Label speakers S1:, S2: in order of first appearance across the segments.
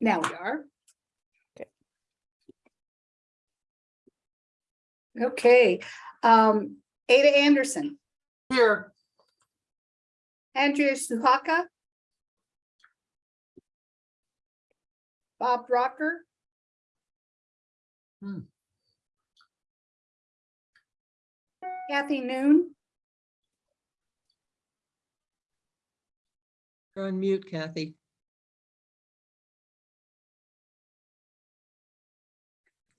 S1: Now we are.
S2: Okay.
S1: Okay, um, Ada Anderson,
S3: Here.
S1: Andrea Suhaka. Bob Rocker.
S3: Hmm.
S1: Kathy Noon,
S3: You're on mute, Kathy.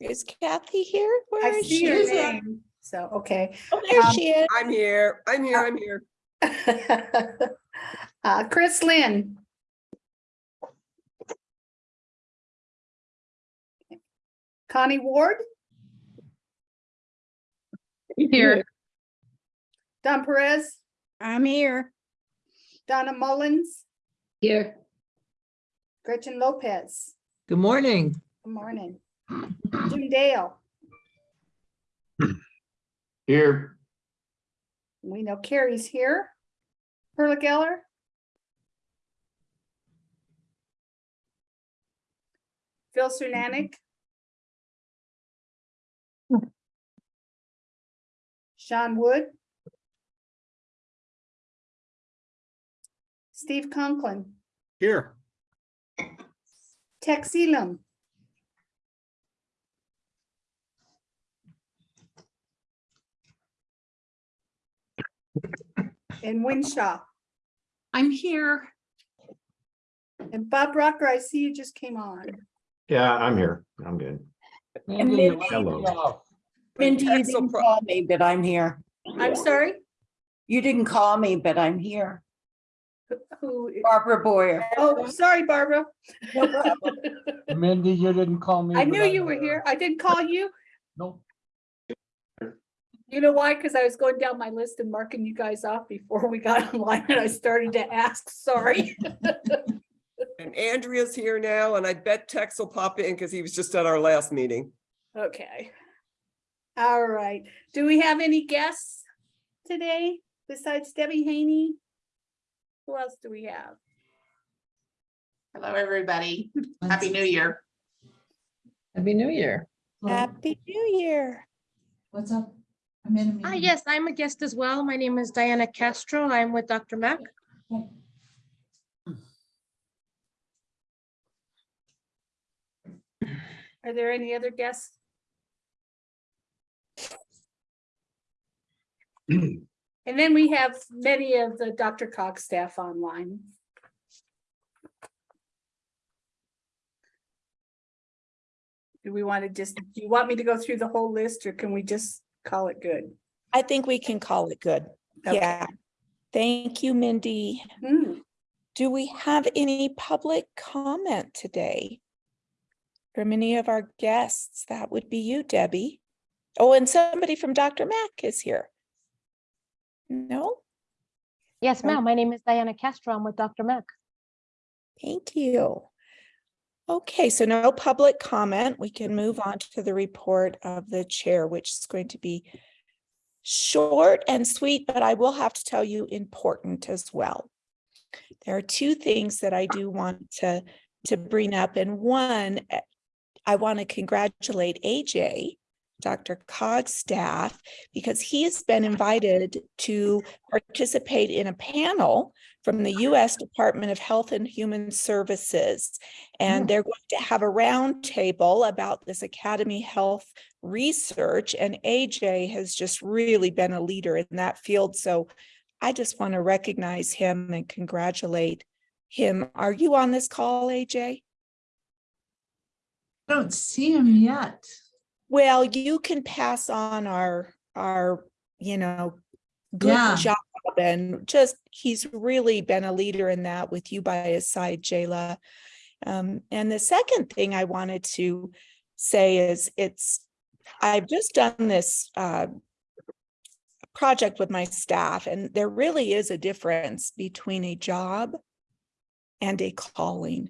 S2: Is Kathy here? Where
S1: I
S2: is
S1: see
S2: she?
S1: her
S3: is.
S1: name, so, okay.
S2: Oh, there
S1: Um,
S2: she is.
S4: I'm here, I'm here, I'm here.
S1: Uh, Chris Lynn. Connie Ward,
S5: Here.
S1: Don Perez,
S2: I'm here.
S1: Donna Mullins,
S5: Here.
S1: Gretchen Lopez.
S3: Good morning.
S1: Good morning. Jim Dale,
S6: Here,
S1: we know Carrie's here. Perla Geller. Phil Sunanik. Sean Wood. Steve Conklin,
S6: here,
S1: Tex Elam. And Winshaw.
S5: I'm here.
S1: And Bob Rocker, I see you just came on.
S6: yeah, I'm here, I'm good.
S7: And Mindy,
S6: Hello.
S7: Mindy, you didn't call me, but I'm here.
S1: I'm sorry,
S7: You didn't call me, but I'm here.
S1: who,
S7: Barbara Boyer.
S1: oh, sorry, Barbara.
S7: No problem.
S8: Mindy, you didn't call me.
S1: I
S8: but
S1: knew
S8: I'm
S1: you were here. I didn't call you.
S8: Nope.
S1: You know why? Because I was going down my list and marking you guys off before we got online and I started to ask, sorry.
S4: And Andrea's here now, and I bet Tex will pop in because he was just at our last meeting.
S1: Okay. All right. Do we have any guests today besides Debbie Haney? Who else do we have?
S5: Hello, everybody. Happy New Year.
S3: Happy New Year.
S2: Happy New Year.
S9: What's up? I'm in a
S10: Hi,
S9: meeting.
S10: yes, I'm a guest as well. My name is Diana Castro. I'm with DRMAC.
S1: Are there any other guests? And then we have many of the DRCOG staff online. Do we want to just, do you want me to go through the whole list or can we just call it good?
S2: I think we can call it good.
S1: Okay.
S2: Yeah. Thank you, Mindy.
S1: Hmm,
S2: Do we have any public comment today? From any of our guests? That would be you, Debbie. Oh, and somebody from DRMAC is here. No,
S10: Yes, ma'am. My name is Diana Castro. I'm with DRMAC.
S2: thank you. Okay, so no public comment. We can move on to the report of the chair, which is going to be short and sweet, but I will have to tell you important as well. There are two things that I do want to, to bring up, and one, eh, I want to congratulate AJ, DRCOG's staff, because he has been invited to participate in a panel from the U.S. Department of Health and Human Services. And mm. they're going to have a roundtable about this Academy Health research, and AJ has just really been a leader in that field. So I just want to recognize him and congratulate him. Are you on this call, AJ?
S9: I don't see him yet.
S2: Well, you can pass on our, our, you know, good
S9: Yeah.
S2: job and just, he's really been a leader in that with you by his side, Jayla. Um, and the second thing I wanted to say is it's, I've just done this, uh, project with my staff and there really is a difference between a job and a calling.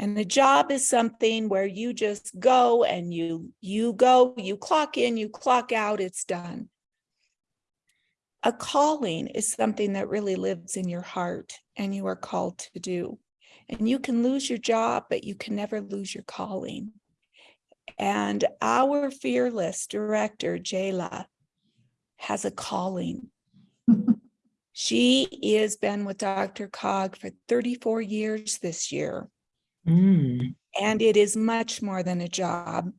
S2: And the job is something where you just go and you, you go, you clock in, you clock out, it's done. A calling is something that really lives in your heart and you are called to do. And you can lose your job, but you can never lose your calling. And our fearless director, Jayla, has a calling. She has been with DRCOG for 34 years this year.
S3: Mm.
S2: And it is much more than a job.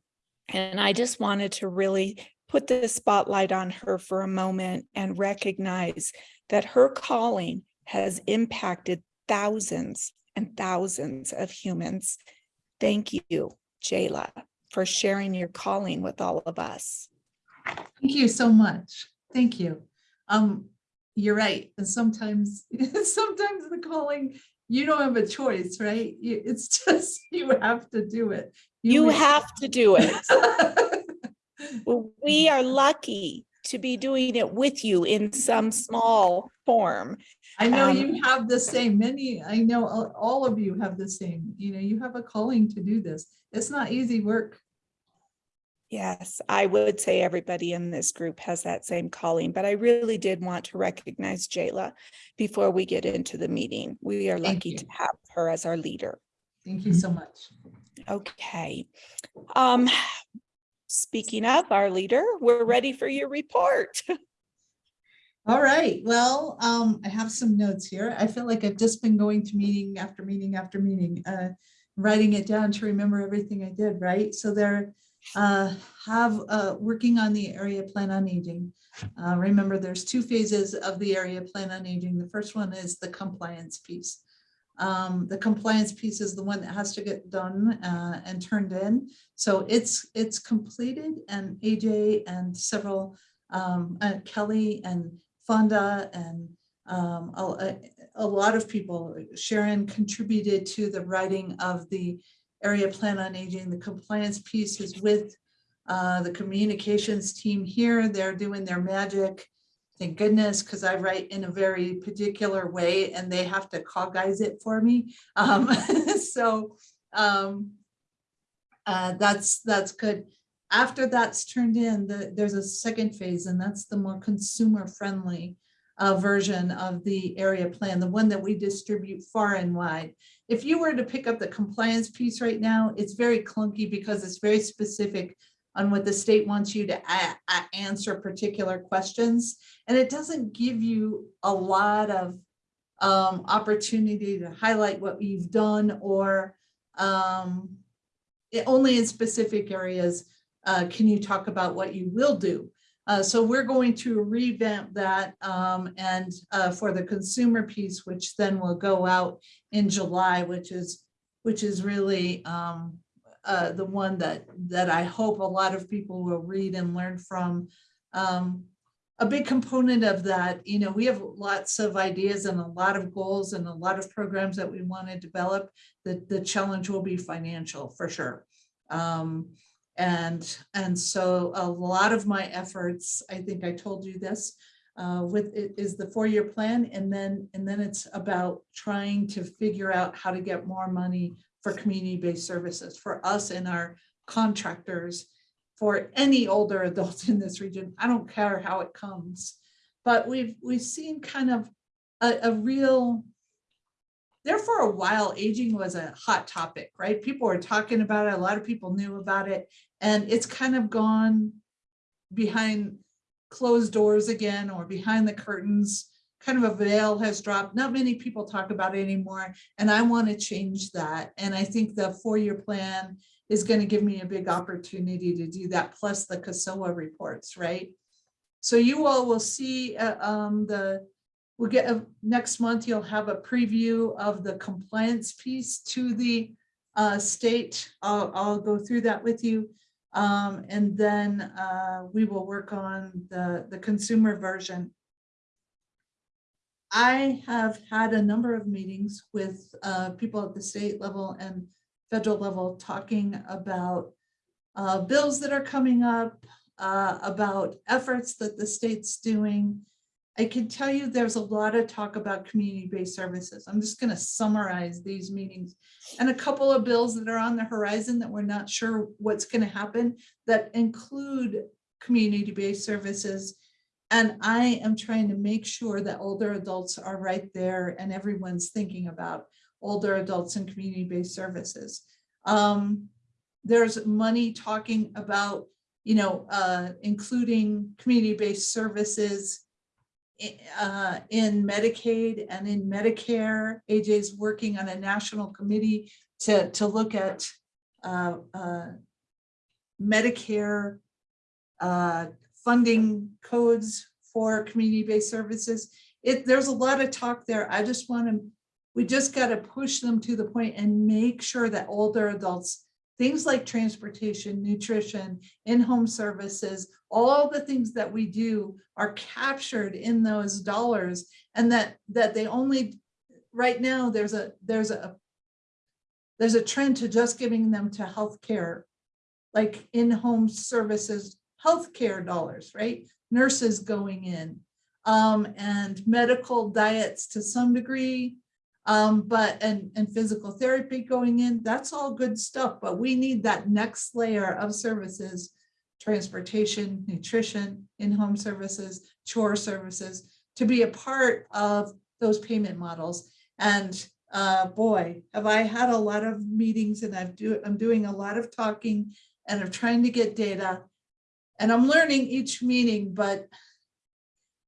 S2: And I just wanted to really put the spotlight on her for a moment and recognize that her calling has impacted thousands and thousands of humans. Thank you, Jayla, for sharing your calling with all of us.
S9: Thank you so much. Thank you. Um, you're right. And sometimes, sometimes the calling, you don't have a choice, right? It's just, you have to do it.
S2: You
S9: really-
S2: have to do it. Well, We are lucky to be doing it with you in some small form.
S9: I know
S2: Um,
S9: you have the same, many, I know all of you have the same, you know, you have a calling to do this. It's not easy work.
S2: Yes, I would say everybody in this group has that same calling, but I really did want to recognize Jayla before we get into the meeting. We are
S9: Thank
S2: lucky
S9: you.
S2: to have her as our leader.
S9: Thank you so much.
S2: Okay. Um, speaking of our leader, we're ready for your report.
S9: All right, well, um, I have some notes here. I feel like I've just been going to meeting after meeting after meeting, uh, writing it down to remember everything I did, right? So there, uh, have, uh, working on the area plan on aging. Uh, remember, there's two phases of the area plan on aging. The first one is the compliance piece. Um, the compliance piece is the one that has to get done, uh, and turned in. So it's, it's completed and AJ and several, um, Kelly and Fonda and um, a- a lot of people, Sharon contributed to the writing of the area plan on aging. The compliance piece is with uh, the communications team here. They're doing their magic. Thank goodness, because I write in a very particular way and they have to cognize it for me. Um, so um, uh, that's, that's good. After that's turned in, the, there's a second phase and that's the more consumer friendly uh, version of the area plan, the one that we distribute far and wide. If you were to pick up the compliance piece right now, it's very clunky because it's very specific on what the state wants you to answer particular questions. And it doesn't give you a lot of um, opportunity to highlight what you've done or um, it- only in specific areas uh, can you talk about what you will do. Uh, so we're going to revamp that um, and uh, for the consumer piece, which then will go out in July, which is which is really um, uh, the one that that I hope a lot of people will read and learn from. Um, a big component of that, you know, we have lots of ideas and a lot of goals and a lot of programs that we want to develop. The the challenge will be financial for sure. And, and so a lot of my efforts, I think I told you this, uh, with, it is the four-year plan. And then, and then it's about trying to figure out how to get more money for community-based services for us and our contractors, for any older adult in this region. I don't care how it comes. But we've, we've seen kind of a, a real there for a while, aging was a hot topic, right? People were talking about it. A lot of people knew about it. And it's kind of gone behind closed doors again or behind the curtains. Kind of a veil has dropped. Not many people talk about it anymore. And I want to change that. And I think the four-year plan is going to give me a big opportunity to do that, plus the CASOA reports, right? So you all will see uh, um, the We'll get, a- next month, you'll have a preview of the compliance piece to the uh, state. I'll, I'll go through that with you. Um, and then uh, we will work on the, the consumer version. I have had a number of meetings with uh, people at the state level and federal level talking about uh, bills that are coming up, uh, about efforts that the state's doing. I can tell you there's a lot of talk about community-based services. I'm just going to summarize these meetings and a couple of bills that are on the horizon that we're not sure what's going to happen that include community-based services And I am trying to make sure that older adults are right there and everyone's thinking about older adults and community-based services. Um, there's money talking about, you know, uh, including community-based services uh, in Medicaid and in Medicare. AJ's working on a national committee to, to look at uh, uh, Medicare uh, funding codes for community-based services. It, there's a lot of talk there. I just want to, we just got to push them to the point and make sure that older adults, things like transportation, nutrition, in-home services, all the things that we do are captured in those dollars and that, that they only, right now, there's a, there's a, there's a trend to just giving them to healthcare, like in-home services, healthcare dollars, right? Nurses going in, um, and medical diets to some degree. Um, but, and, and physical therapy going in, that's all good stuff, but we need that next layer of services. Transportation, nutrition, in-home services, chore services, to be a part of those payment models. And uh, boy, have I had a lot of meetings and I've do, I'm doing a lot of talking and I'm trying to get data. And I'm learning each meeting, but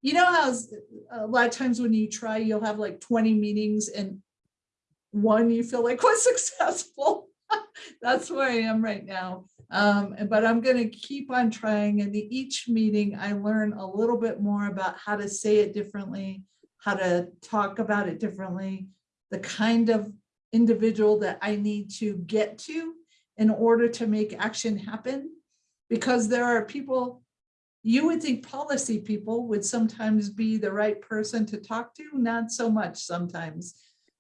S9: you know how a lot of times when you try, you'll have like 20 meetings and one you feel like was successful. That's where I am right now. Um, but I'm gonna keep on trying and each meeting I learn a little bit more about how to say it differently, how to talk about it differently, the kind of individual that I need to get to in order to make action happen. Because there are people, you would think policy people would sometimes be the right person to talk to, not so much sometimes.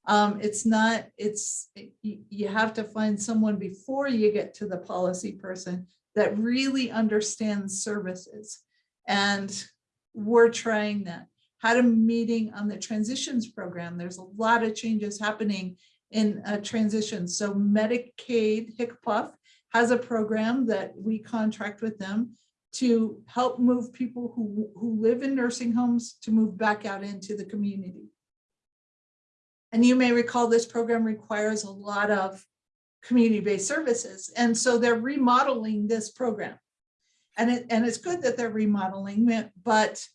S9: Um, it's not, it's, you, have to find someone before you get to the policy person that really understands services. And we're trying that. Had a meeting on the transitions program. There's a lot of changes happening in a transition. So Medicaid, HCPF has a program that we contract with them to help move people who, who live in nursing homes to move back out into the community. And you may recall this program requires a lot of community-based services. And so they're remodeling this program. And it, and it's good that they're remodeling it, but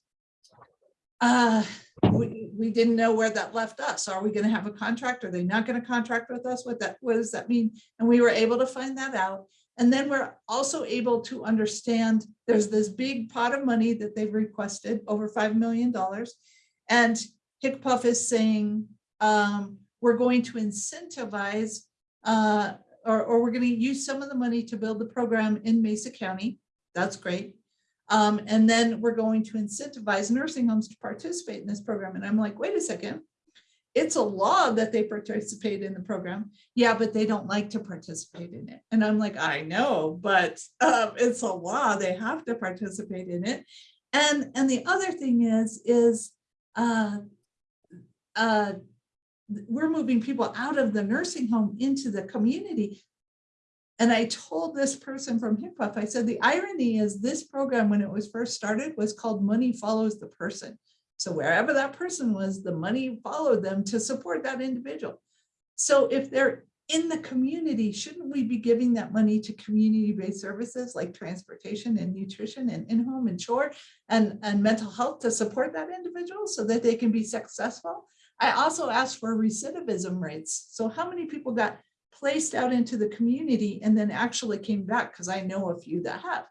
S9: uh, we, we didn't know where that left us. Are we gonna have a contract? Are they not gonna contract with us? What that, what does that mean? And we were able to find that out. And then we're also able to understand, there's this big pot of money that they've requested, over $5 million. And HCPF is saying, um, we're going to incentivize, uh, or, or we're gonna use some of the money to build the program in Mesa County. That's great. Um, and then we're going to incentivize nursing homes to participate in this program. And I'm like, wait a second. It's a law that they participate in the program. Yeah, but they don't like to participate in it. And I'm like, I know, but um, it's a law. They have to participate in it. And, and the other thing is, is uh, uh, we're moving people out of the nursing home into the community. And I told this person from HCPF, I said, the irony is this program, when it was first started, was called Money Follows the Person. So wherever that person was, the money followed them to support that individual. So if they're in the community, shouldn't we be giving that money to community-based services like transportation and nutrition and in-home and chore and, and mental health to support that individual so that they can be successful? I also asked for recidivism rates. So how many people got placed out into the community and then actually came back? Because I know a few that have.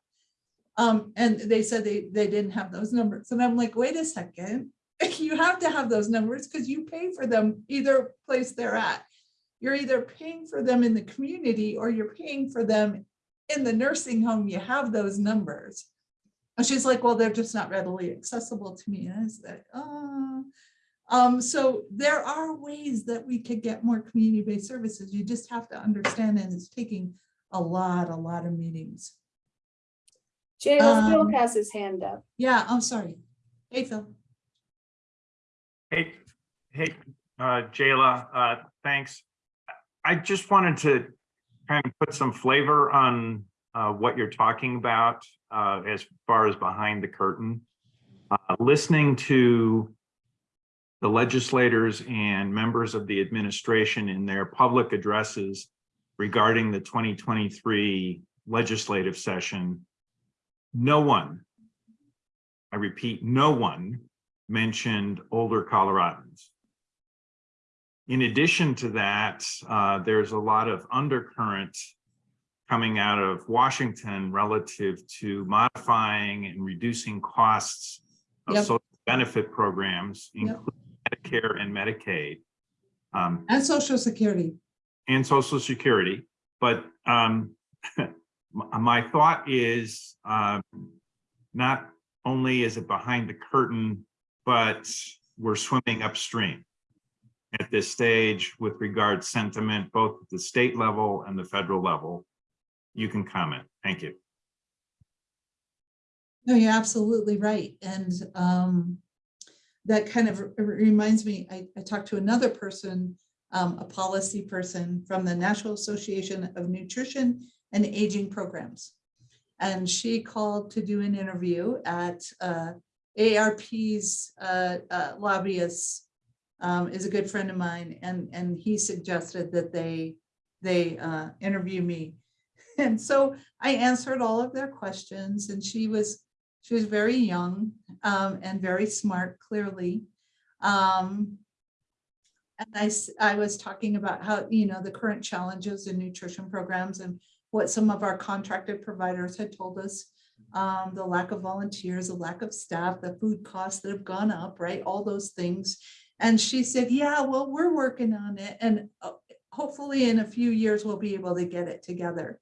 S9: Um, and they said they, they didn't have those numbers. And I'm like, wait a second, you have to have those numbers because you pay for them either place they're at. You're either paying for them in the community or you're paying for them in the nursing home. You have those numbers. And she's like, well, they're just not readily accessible to me. And I was like, oh. Um, so there are ways that we could get more community-based services. You just have to understand and it's taking a lot, a lot of meetings.
S1: Jayla Phil
S9: Um,
S1: has his hand up.
S9: Yeah, I'm sorry. Hey, Phil.
S11: Hey, hey, uh, Jayla, uh, thanks. I just wanted to kind of put some flavor on, uh, what you're talking about, uh, as far as behind the curtain. uh, listening to the legislators and members of the administration in their public addresses regarding the 2023 legislative session, no one, I repeat, no one mentioned older Coloradans. In addition to that, uh, there's a lot of undercurrent coming out of Washington relative to modifying and reducing costs of
S9: Yep.
S11: social benefit programs,
S9: Yep.
S11: including Medicare and Medicaid. Um,
S9: And social security.
S11: and social security. But um, my my thought is um, not only is it behind the curtain, but we're swimming upstream at this stage with regard sentiment, both at the state level and the federal level. You can comment. Thank you.
S9: No, you're absolutely right. And um, that kind of reminds me, I, I talked to another person, um, a policy person from the National Association of Nutrition and Aging Programs. And she called to do an interview at uh, AARP's uh, uh, lobbyist um, is a good friend of mine, and, and he suggested that they, they uh, interview me. And so I answered all of their questions, and she was she was very young um, and very smart, clearly. Um, and I was talking about how, you know, the current challenges in nutrition programs and what some of our contracted providers had told us. Um, the lack of volunteers, the lack of staff, the food costs that have gone up, right? All those things. And she said, yeah, well, we're working on it. And uh, hopefully in a few years, we'll be able to get it together.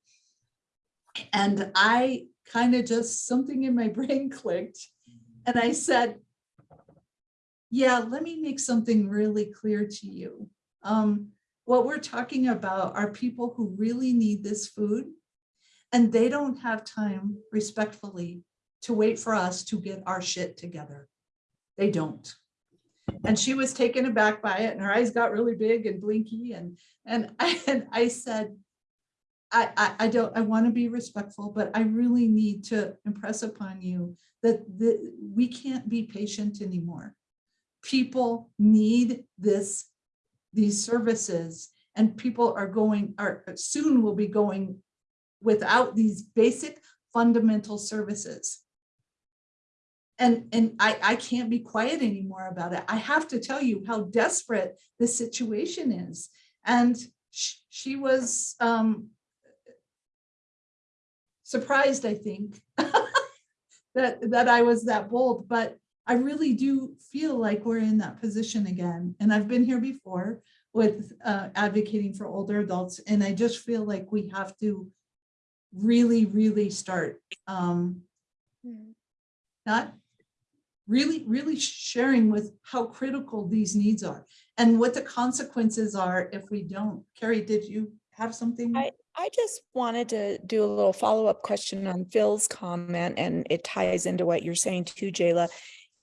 S9: And I kind of just, something in my brain clicked. And I said, yeah, let me make something really clear to you. Um, what we're talking about are people who really need this food. And they don't have time respectfully to wait for us to get our shit together. They don't. And she was taken aback by it and her eyes got really big and blinky and, and I, and I said, I, I, I don't, I want to be respectful, but I really need to impress upon you that the, we can't be patient anymore. People need this, these services and people are going, are soon will be going without these basic fundamental services. And, and I, I can't be quiet anymore about it. I have to tell you how desperate the situation is. And sh- she was, um, surprised, I think, that, that I was that bold, but I really do feel like we're in that position again. And I've been here before with uh, advocating for older adults, and I just feel like we have to really, really start um, not really, really sharing with how critical these needs are and what the consequences are if we don't. Carrie, did you have something?
S2: I, I just wanted to do a little follow-up question on Phil's comment, and it ties into what you're saying too, Jayla,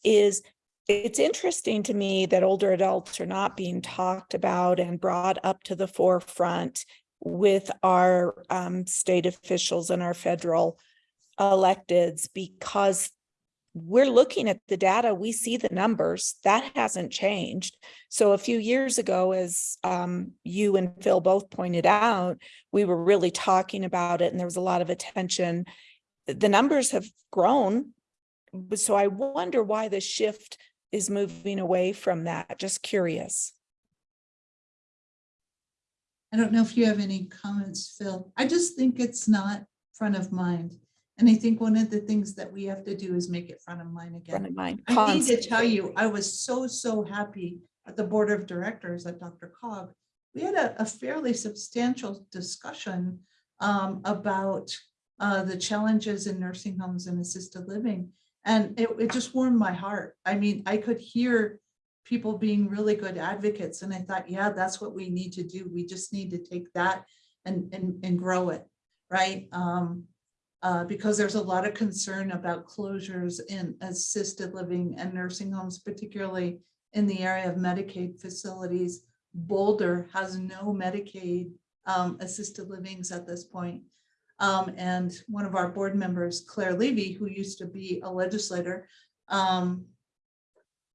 S2: is it's interesting to me that older adults are not being talked about and brought up to the forefront with our um, state officials and our federal electeds because we're looking at the data, we see the numbers, that hasn't changed. So a few years ago, as um, you and Phil both pointed out, we were really talking about it and there was a lot of attention. The numbers have grown. But So I wonder why the shift is moving away from that. Just curious.
S9: I don't know if you have any comments, Phil. I just think it's not front of mind. And I think one of the things that we have to do is make it front of mind
S2: Front
S9: again.
S2: of mind.
S9: I need to tell you, I was so, so happy at the Board of Directors at DRCOG. We had a, a fairly substantial discussion um, about uh, the challenges in nursing homes and assisted living. And it, it just warmed my heart. I mean, I could hear people being really good advocates and I thought, yeah, that's what we need to do. We just need to take that and, and, and grow it, right? Um, uh, because there's a lot of concern about closures in assisted living and nursing homes, particularly in the area of Medicaid facilities. Boulder has no Medicaid um, assisted livings at this point. Um, and one of our board members, Claire Levy, who used to be a legislator, um,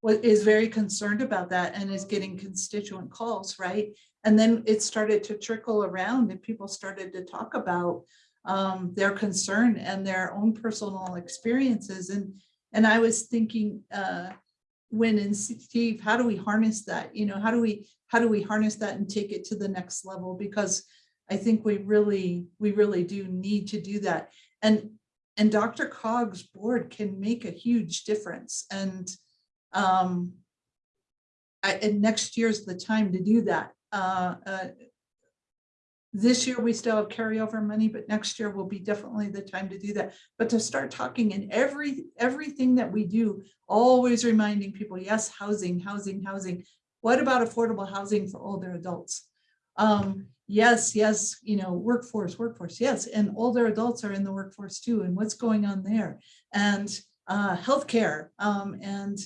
S9: is very concerned about that and is getting constituent calls, right? And then it started to trickle around and people started to talk about um, their concern and their own personal experiences. And, and I was thinking, uh, when and Steve, how do we harness that? You know, how do we, how do we harness that and take it to the next level? Because I think we really, we really do need to do that. And, and DRCOG's board can make a huge difference and, um, I, and next year's the time to do that. Uh, uh, this year, we still have carryover money, but next year will be definitely the time to do that. But to start talking in every, everything that we do, always reminding people, yes, housing, housing, housing. What about affordable housing for older adults? Um, yes, yes, you know, workforce, workforce, yes, and older adults are in the workforce too, and what's going on there? And uh, healthcare, um, and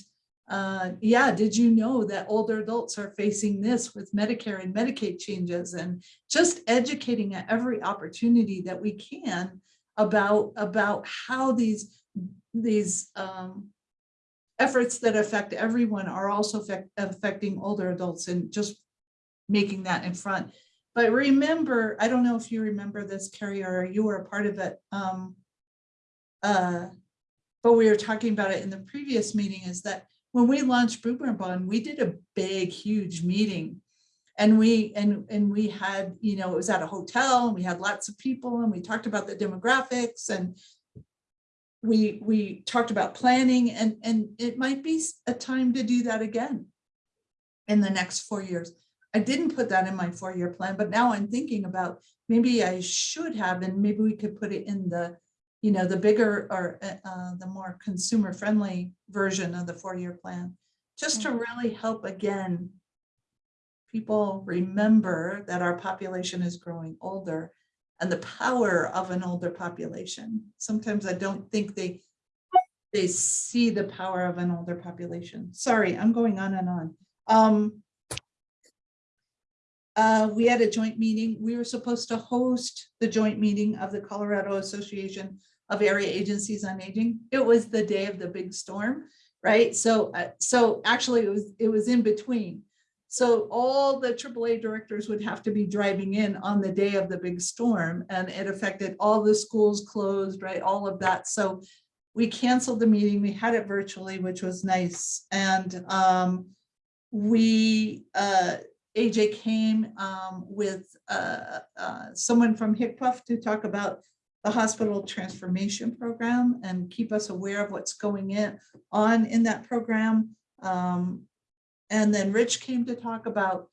S9: uh, yeah, did you know that older adults are facing this with Medicare and Medicaid changes and just educating at every opportunity that we can about, about how these, these um, efforts that affect everyone are also affect, affecting older adults and just making that in front. But remember, I don't know if you remember this, Carrie, or you were a part of it. Um, uh, but we were talking about it in the previous meeting is that when we launched Boomer Bond, we did a big, huge meeting. And we, and, and we had, you know, it was at a hotel and we had lots of people and we talked about the demographics and we, we talked about planning and, and it might be a time to do that again in the next four years. I didn't put that in my four-year plan, but now I'm thinking about maybe I should have, and maybe we could put it in the, you know, the bigger or uh, uh, the more consumer-friendly version of the four-year plan, just to really help again people remember that our population is growing older and the power of an older population. Sometimes I don't think they they see the power of an older population. Sorry, I'm going on and on. Um, uh, we had a joint meeting. We were supposed to host the joint meeting of the Colorado Association of Area Agencies on Aging. It was the day of the big storm, right? So, uh, so actually it was, it was in between. So all the AAA directors would have to be driving in on the day of the big storm and it affected all the schools closed, right? All of that. So we canceled the meeting. We had it virtually, which was nice. And um, we, uh, AJ came um, with uh, uh, someone from HCPF to talk about the hospital transformation program and keep us aware of what's going in on in that program. Um, and then Rich came to talk about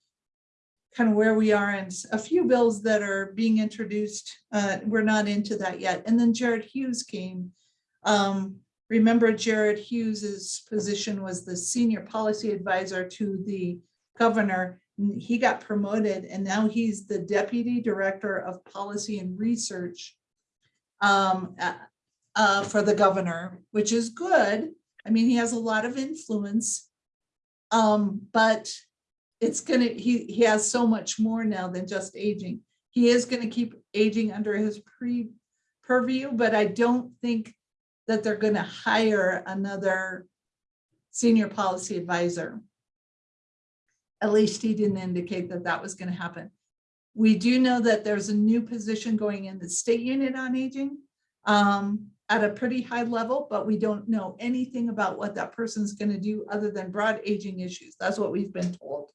S9: kind of where we are and a few bills that are being introduced. Uh, we're not into that yet. And then Jared Hughes came. Um, remember Jared Hughes's position was the senior policy advisor to the governor. He got promoted and now he's the deputy director of policy and research um, uh, for the governor, which is good. I mean, he has a lot of influence. Um, but it's gonna, he, he has so much more now than just aging. He is gonna keep aging under his pre purview, but I don't think that they're gonna hire another senior policy advisor. At least he didn't indicate that that was gonna happen. We do know that there's a new position going in the state unit on aging um, at a pretty high level, but we don't know anything about what that person's gonna do other than broad aging issues. That's what we've been told.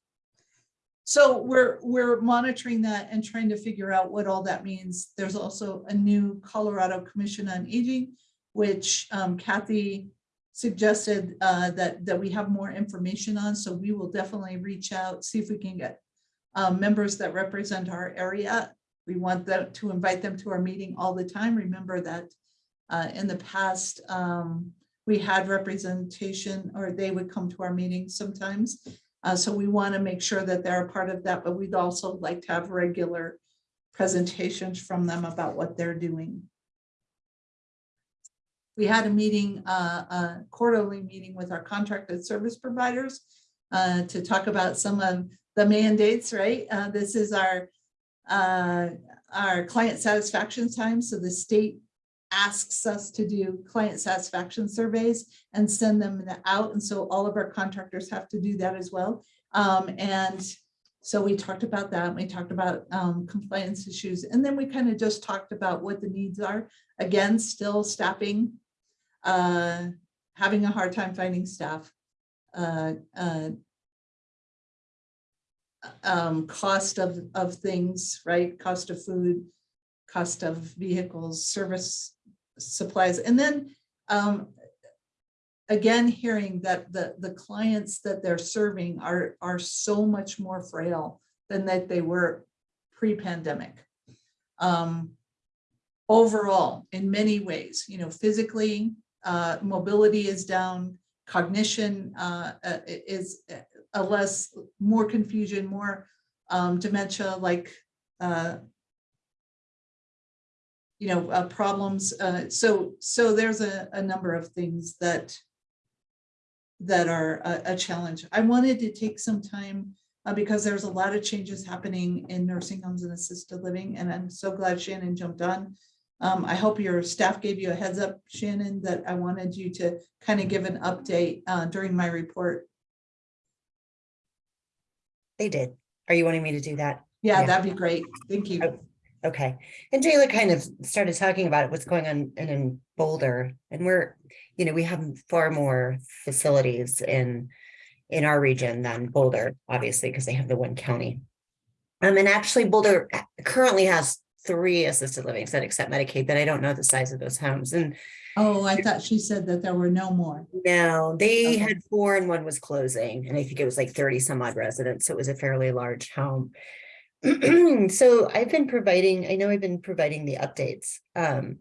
S9: So we're, we're monitoring that and trying to figure out what all that means. There's also a new Colorado Commission on Aging, which um, Kathy suggested uh, that, that we have more information on. So we will definitely reach out, see if we can get um, members that represent our area. We want them to invite them to our meeting all the time. Remember that uh, in the past, um, we had representation or they would come to our meetings sometimes. Uh, so we want to make sure that they're a part of that, but we'd also like to have regular presentations from them about what they're doing. We had a meeting, uh, a quarterly meeting with our contracted service providers uh, to talk about some of the mandates, right? Uh, this is our uh, our client satisfaction time. So the state asks us to do client satisfaction surveys and send them out. And so all of our contractors have to do that as well. Um, and so we talked about that. We talked about um, compliance issues. And then we kind of just talked about what the needs are. Again, still staffing, uh, having a hard time finding staff. uh, uh, um, cost of, of things, right? Cost of food, cost of vehicles, service supplies, and then um, again, hearing that the, the clients that they're serving are, are so much more frail than that they were pre-pandemic. Um, overall, in many ways, you know, physically, uh, mobility is down, cognition uh, uh, is a less, more confusion, more um, dementia, like uh, you know, uh, problems. Uh, so, so there's a, a number of things that that are a, a challenge. I wanted to take some time uh, because there's a lot of changes happening in nursing homes and assisted living, and I'm so glad Shannon jumped on. Um, I hope your staff gave you a heads up, Shannon, that I wanted you to kind of give an update uh, during my report.
S12: They did. Are you wanting me to do that?
S9: Yeah,
S12: Yeah.
S9: that'd be great. Thank you.
S12: Oh, Okay, and Jayla kind of started talking about what's going on in, in Boulder, and we're, you know, we have far more facilities in. In our region than Boulder, obviously, because they have the one county. Um, and actually Boulder currently has three assisted livings that accept Medicaid, but I don't know the size of those homes, and.
S9: Oh, I thought she said that there were no more.
S12: No, they
S9: Okay.
S12: had four and one was closing, and I think it was like thirty some odd residents, so it was a fairly large home. So I've been providing, I know I've been providing the updates, um.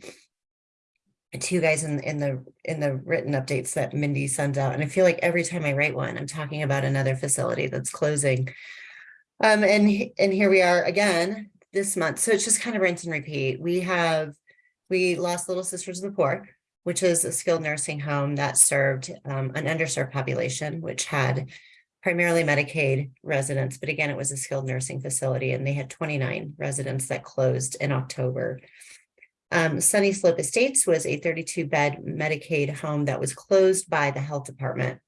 S12: To you guys in, in the, in the written updates that Mindy sends out, and I feel like every time I write one, I'm talking about another facility that's closing. Um, and, and here we are again this month, so it's just kind of rinse and repeat. We have, we lost Little Sisters of the Poor which is a skilled nursing home that served um, an underserved population, which had primarily Medicaid residents, but again, it was a skilled nursing facility and they had 29 residents that closed in October. Um, Sunny Slope Estates was a 32 bed Medicaid home that was closed by the health department.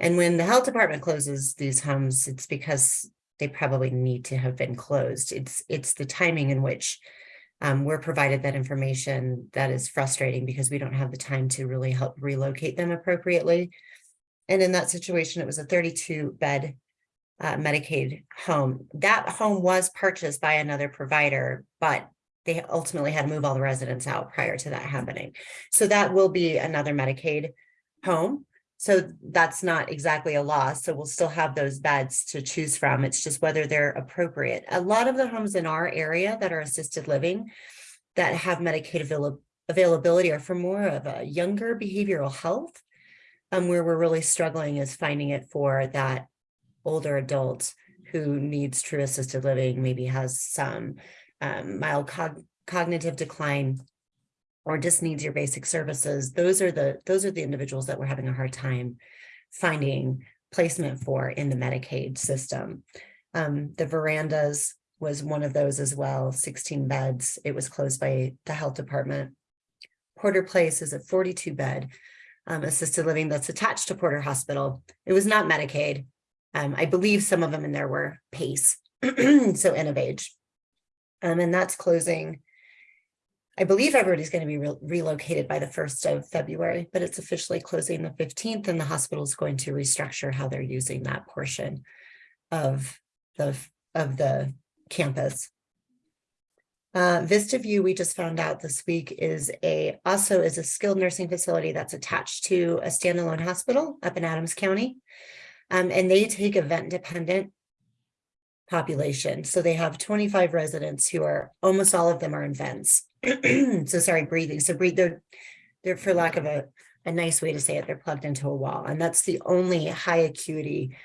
S12: And when the health department closes these homes, it's because they probably need to have been closed. It's, it's the timing in which um, we're provided that information that is frustrating because we don't have the time to really help relocate them appropriately. And in that situation, it was a thirty-two bed uh, Medicaid home. That home was purchased by another provider, but they ultimately had to move all the residents out prior to that happening. So that will be another Medicaid home. So that's not exactly a loss. So we'll still have those beds to choose from. It's just whether they're appropriate. A lot of the homes in our area that are assisted living that have Medicaid avail- availability are for more of a younger behavioral health. Um, where we're really struggling is finding it for that older adult who needs true assisted living, maybe has some um, mild cog- cognitive decline or just needs your basic services, those are the, those are the individuals that we're having a hard time finding placement for in the Medicaid system. Um, the verandas was one of those as well, sixteen beds. It was closed by the health department. Porter Place is a forty-two bed um, assisted living that's attached to Porter Hospital. It was not Medicaid. Um, I believe some of them in there were PACE, so end of age. Um, and that's closing I believe everybody's going to be re- relocated by the first of February, but it's officially closing the fifteenth and the hospital is going to restructure how they're using that portion of the, of the campus. Uh, Vista View, we just found out this week is a, also is a skilled nursing facility that's attached to a standalone hospital up in Adams County. Um, and they take event dependent population. So they have twenty-five residents who are, almost all of them are in vents. So sorry, breathing. So breathe, they're, they're for lack of a, a nice way to say it, they're plugged into a wall. And that's the only high acuity,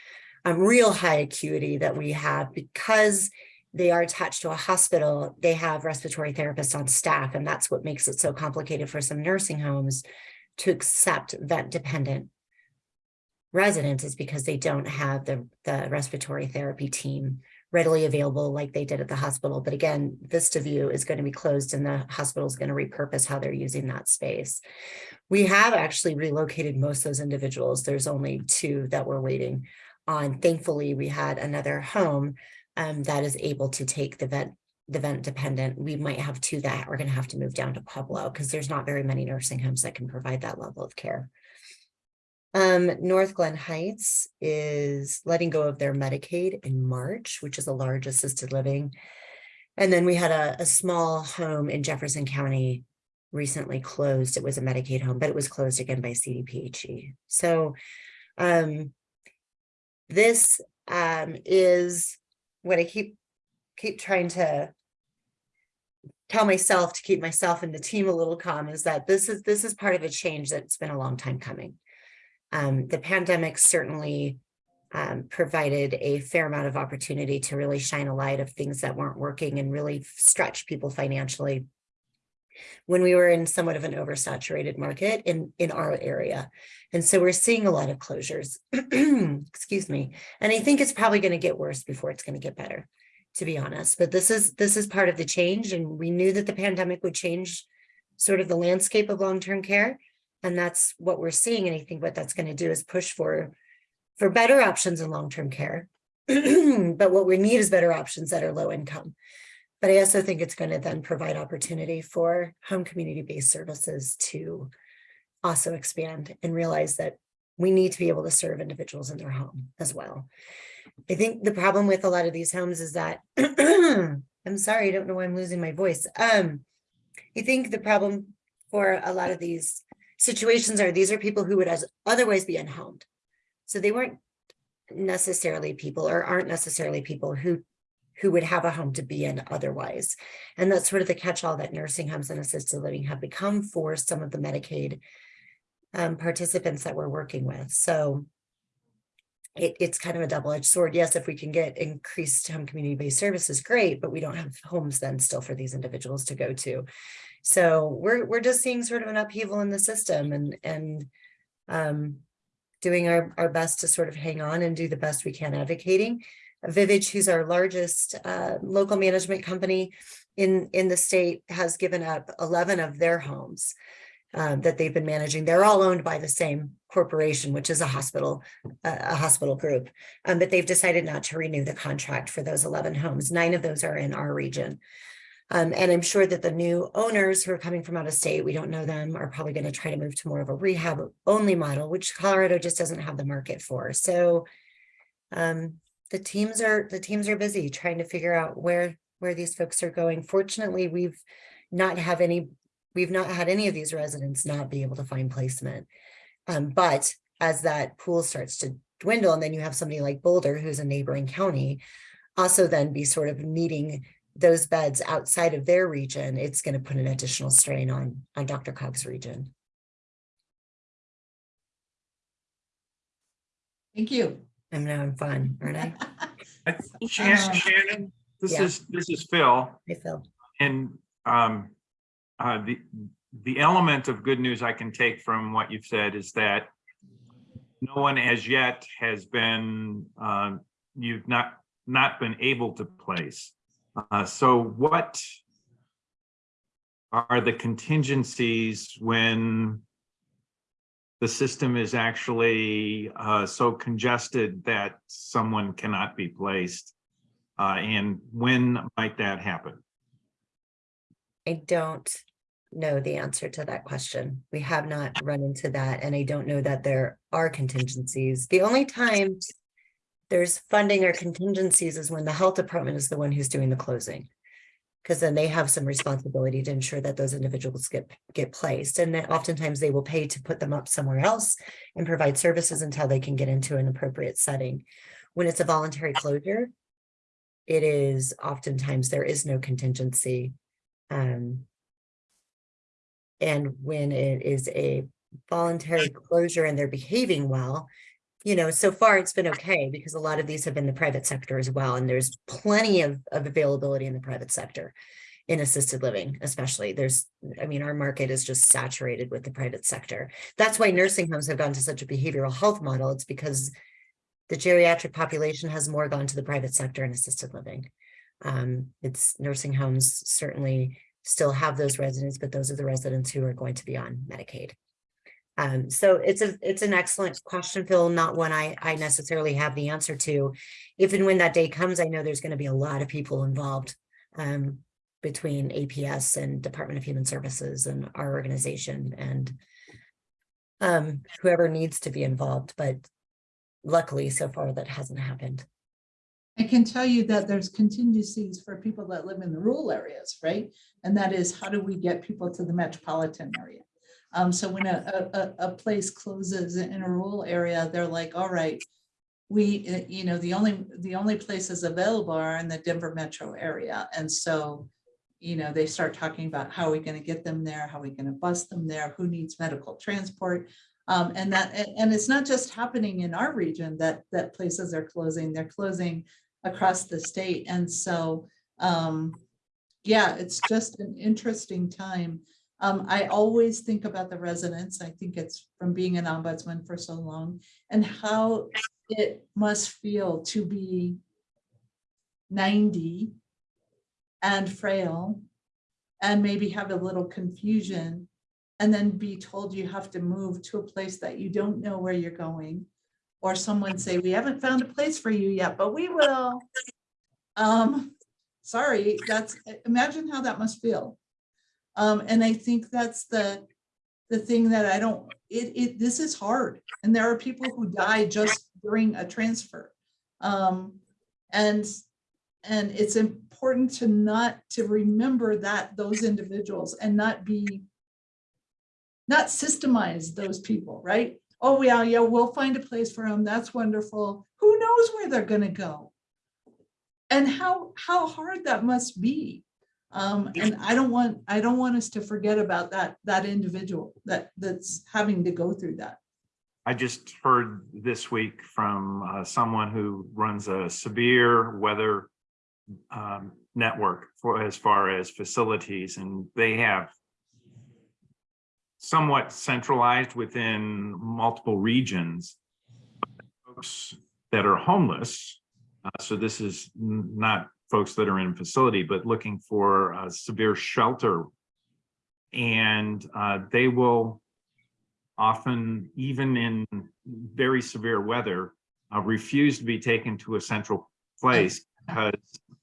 S12: um, real high acuity that we have because they are attached to a hospital. They have respiratory therapists on staff, and that's what makes it so complicated for some nursing homes to accept vent dependent residents is because they don't have the, the respiratory therapy team readily available like they did at the hospital. But again, Vista View is going to be closed and the hospital is going to repurpose how they're using that space. We have actually relocated most of those individuals. There's only two that we're waiting on. Thankfully, we had another home um, that is able to take the vent, the vent dependent. We might have two that are going to have to move down to Pueblo because there's not very many nursing homes that can provide that level of care. Um, North Glen Heights is letting go of their Medicaid in March, which is a large assisted living. And then we had a, a small home in Jefferson County recently closed. It was a Medicaid home, but it was closed again by CDPHE. So um, this um, is what I keep keep trying to tell myself to keep myself and the team a little calm is that this is this is part of a change that's been a long time coming. Um, the pandemic certainly um, provided a fair amount of opportunity to really shine a light of things that weren't working and really stretch people financially when we were in somewhat of an oversaturated market in, in our area. And so we're seeing a lot of closures, excuse me. And I think it's probably going to get worse before it's going to get better, to be honest. But this is this is part of the change. And we knew that the pandemic would change sort of the landscape of long-term care. And that's what we're seeing. And I think what that's going to do is push for, for better options in long-term care. but what we need is better options that are low income. But I also think it's going to then provide opportunity for home community-based services to also expand and realize that we need to be able to serve individuals in their home as well. I think the problem with a lot of these homes is that, I'm sorry, I don't know why I'm losing my voice. Um, I think the problem for a lot of these situations are these are people who would as otherwise be unhomed. So they weren't necessarily people or aren't necessarily people who who would have a home to be in otherwise. And that's sort of the catch-all that nursing homes and assisted living have become for some of the Medicaid um, participants that we're working with. So it, it's kind of a double-edged sword. Yes, if we can get increased home community-based services, great, but we don't have homes then still for these individuals to go to. So we're we're just seeing sort of an upheaval in the system and and um, doing our, our best to sort of hang on and do the best we can advocating. Vivage, who's our largest uh, local management company in, in the state, has given up 11 of their homes um, that they've been managing. They're all owned by the same corporation, which is a hospital, uh, a hospital group. Um, but they've decided not to renew the contract for those 11 homes. Nine of those are in our region. Um, and I'm sure that the new owners who are coming from out of state, we don't know them, are probably going to try to move to more of a rehab only model, which Colorado just doesn't have the market for. So um, the teams are the teams are busy trying to figure out where where these folks are going. Fortunately, we've not have any we've not had any of these residents not be able to find placement. Um, but as that pool starts to dwindle, and then you have somebody like Boulder, who's a neighboring county, also then be sort of needing those beds outside of their region, it's going to put an additional strain on on DRCOG's region.
S9: Thank you.
S12: I'm now I'm fun, aren't I?
S11: I- Shannon,
S9: Uh,
S11: Shannon, this
S12: Yeah.
S11: is, this is Phil.
S12: I feel.
S11: And um, uh, the, the element of good news I can take from what you've said is that no one as yet has been, um, you've not, not been able to place. Uh, So what are the contingencies when the system is actually uh, so congested that someone cannot be placed? Uh, And when might that happen?
S12: I don't know the answer to that question. We have not run into that, and I don't know that there are contingencies. The only time there's funding or contingencies is when the health department is the one who's doing the closing. Because then they have some responsibility to ensure that those individuals get, get placed. And that oftentimes they will pay to put them up somewhere else and provide services until they can get into an appropriate setting. When it's a voluntary closure, it is oftentimes there is no contingency. Um, and when it is a voluntary closure and they're behaving well, you know, so far it's been okay because a lot of these have been the private sector as well. And there's plenty of, of availability in the private sector in assisted living, especially there's, I mean, our market is just saturated with the private sector. That's why nursing homes have gone to such a behavioral health model. It's because the geriatric population has more gone to the private sector and assisted living. Um, it's nursing homes certainly still have those residents, but those are the residents who are going to be on Medicaid. Um, so it's a, it's an excellent question, Phil, not one I, I necessarily have the answer to. If and when that day comes, I know there's going to be a lot of people involved um, between APS and Department of Human Services and our organization and um, whoever needs to be involved, but luckily so far that hasn't happened.
S9: I can tell you that there's contingencies for people that live in the rural areas, right? And that is, how do we get people to the metropolitan area? Um, so when a, a, a- place closes in a rural area, they're like, all right, we, uh, you know, the only, the only places available are in the Denver metro area. And so, you know, they start talking about how are we gonna get them there? How are we gonna bus them there? Who needs medical transport? Um, and that, and it's not just happening in our region that, that places are closing, they're closing across the state. And so, um, yeah, it's just an interesting time. Um, I always think about the residents. I think it's from being an ombudsman for so long and how it must feel to be ninety and frail and maybe have a little confusion and then be told you have to move to a place that you don't know where you're going. Or someone say, we haven't found a place for you yet, but we will. Um, sorry, that's, imagine how that must feel. Um, and I think that's the, the thing that I don't, it, it, this is hard. And there are people who die just during a transfer. Um, and, and it's important to not, to remember that, those individuals and not be not systemize those people, right? Oh, yeah, yeah, we'll find a place for them. That's wonderful. Who knows where they're gonna go? And how, how hard that must be. Um, and I don't want, I don't want us to forget about that, that individual that, that's having to go through that.
S11: I just heard this week from uh, someone who runs a severe weather um, network for as far as facilities, and they have somewhat centralized within multiple regions. Folks that are homeless, uh, so this is not folks that are in facility, but looking for a severe shelter. And uh, they will often, even in very severe weather, uh, refuse to be taken to a central place because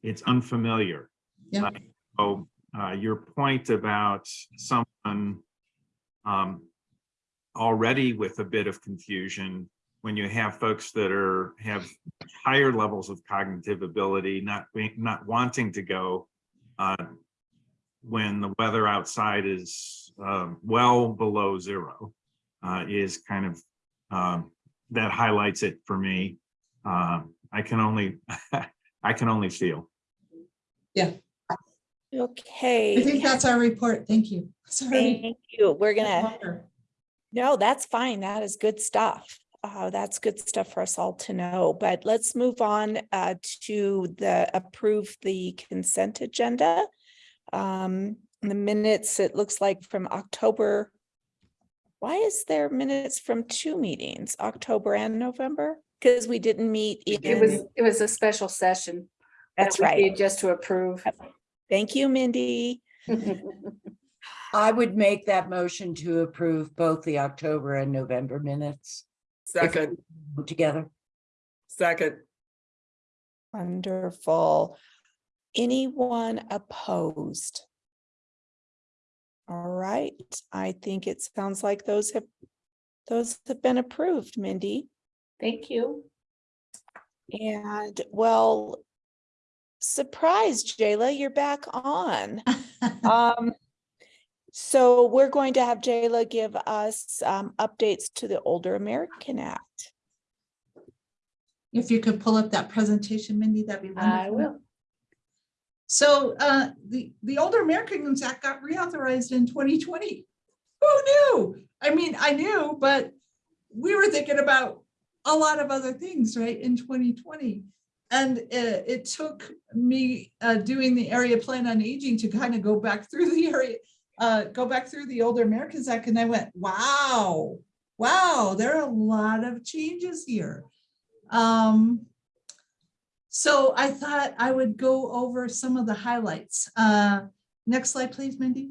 S11: it's unfamiliar.
S9: Yeah.
S11: So uh, your point about someone um, already with a bit of confusion, when you have folks that are, have higher levels of cognitive ability, not, not wanting to go uh, when the weather outside is um, well below zero, uh, is kind of, um, that highlights it for me. Um, I can only, I can only feel. Yeah.
S2: Okay.
S9: I think that's our report. Thank you. Sorry.
S2: Thank you. We're gonna, no, that's fine. That is good stuff. Uh, that's good stuff for us all to know, but let's move on uh, to the approve the consent agenda. Um, the minutes, it looks like from October. Why is there minutes from two meetings, October and November? Because we didn't meet
S1: It was, it was a special session.
S2: that's
S1: we
S2: right.
S1: Just to approve.
S2: Thank you, Mindy.
S7: I would make that motion to approve both the October and November minutes
S4: Second,
S7: together.
S4: second,
S2: Wonderful. Anyone opposed? All right, I think it sounds like those have, those have been approved, Mindy.
S1: Thank you.
S2: And well, surprise, Jayla, you're back on. Um, so we're going to have Jayla give us um updates to the Older American Act.
S9: If you could pull up that presentation, Mindy, that'd be wonderful.
S1: I will.
S9: So uh, the, the Older Americans Act got reauthorized in 2020. Who knew? I mean, I knew, but we were thinking about a lot of other things, right, in 2020. And uh, it took me uh, doing the area plan on aging to kind of go back through the area, uh, go back through the Older Americans Act, and I went, wow, wow, there are a lot of changes here. Um, so I thought I would go over some of the highlights. Uh, next slide, please, Mindy.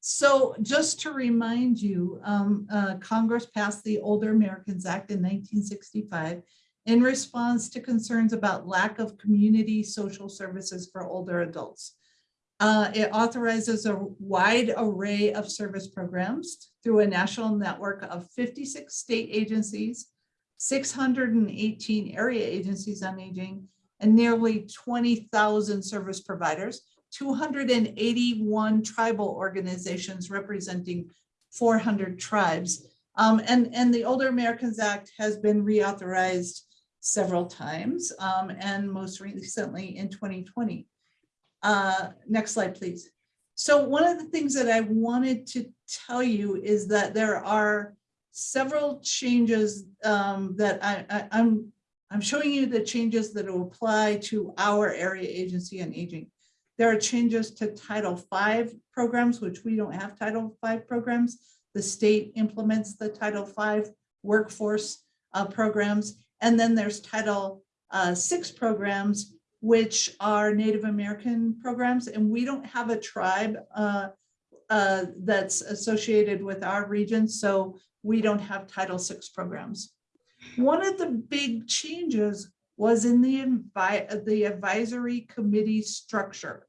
S9: So just to remind you, um, uh, Congress passed the Older Americans Act in 1965 in response to concerns about lack of community social services for older adults. Uh, it authorizes a wide array of service programs through a national network of 56 state agencies, 618 area agencies on aging, and nearly 20,000 service providers, 281 tribal organizations representing 400 tribes. Um, and, and the Older Americans Act has been reauthorized several times, um, and most recently in 2020. Uh, next slide, please. So one of the things that I wanted to tell you is that there are several changes um, that I, I, I'm I'm showing you the changes that will apply to our area agency on aging. There are changes to Title V programs, which we don't have Title V programs. The state implements the Title V workforce uh, programs. And then there's Title uh, VI programs, which are Native American programs. And we don't have a tribe uh, uh, that's associated with our region. So we don't have Title VI programs. One of the big changes was in the, the advisory committee structure.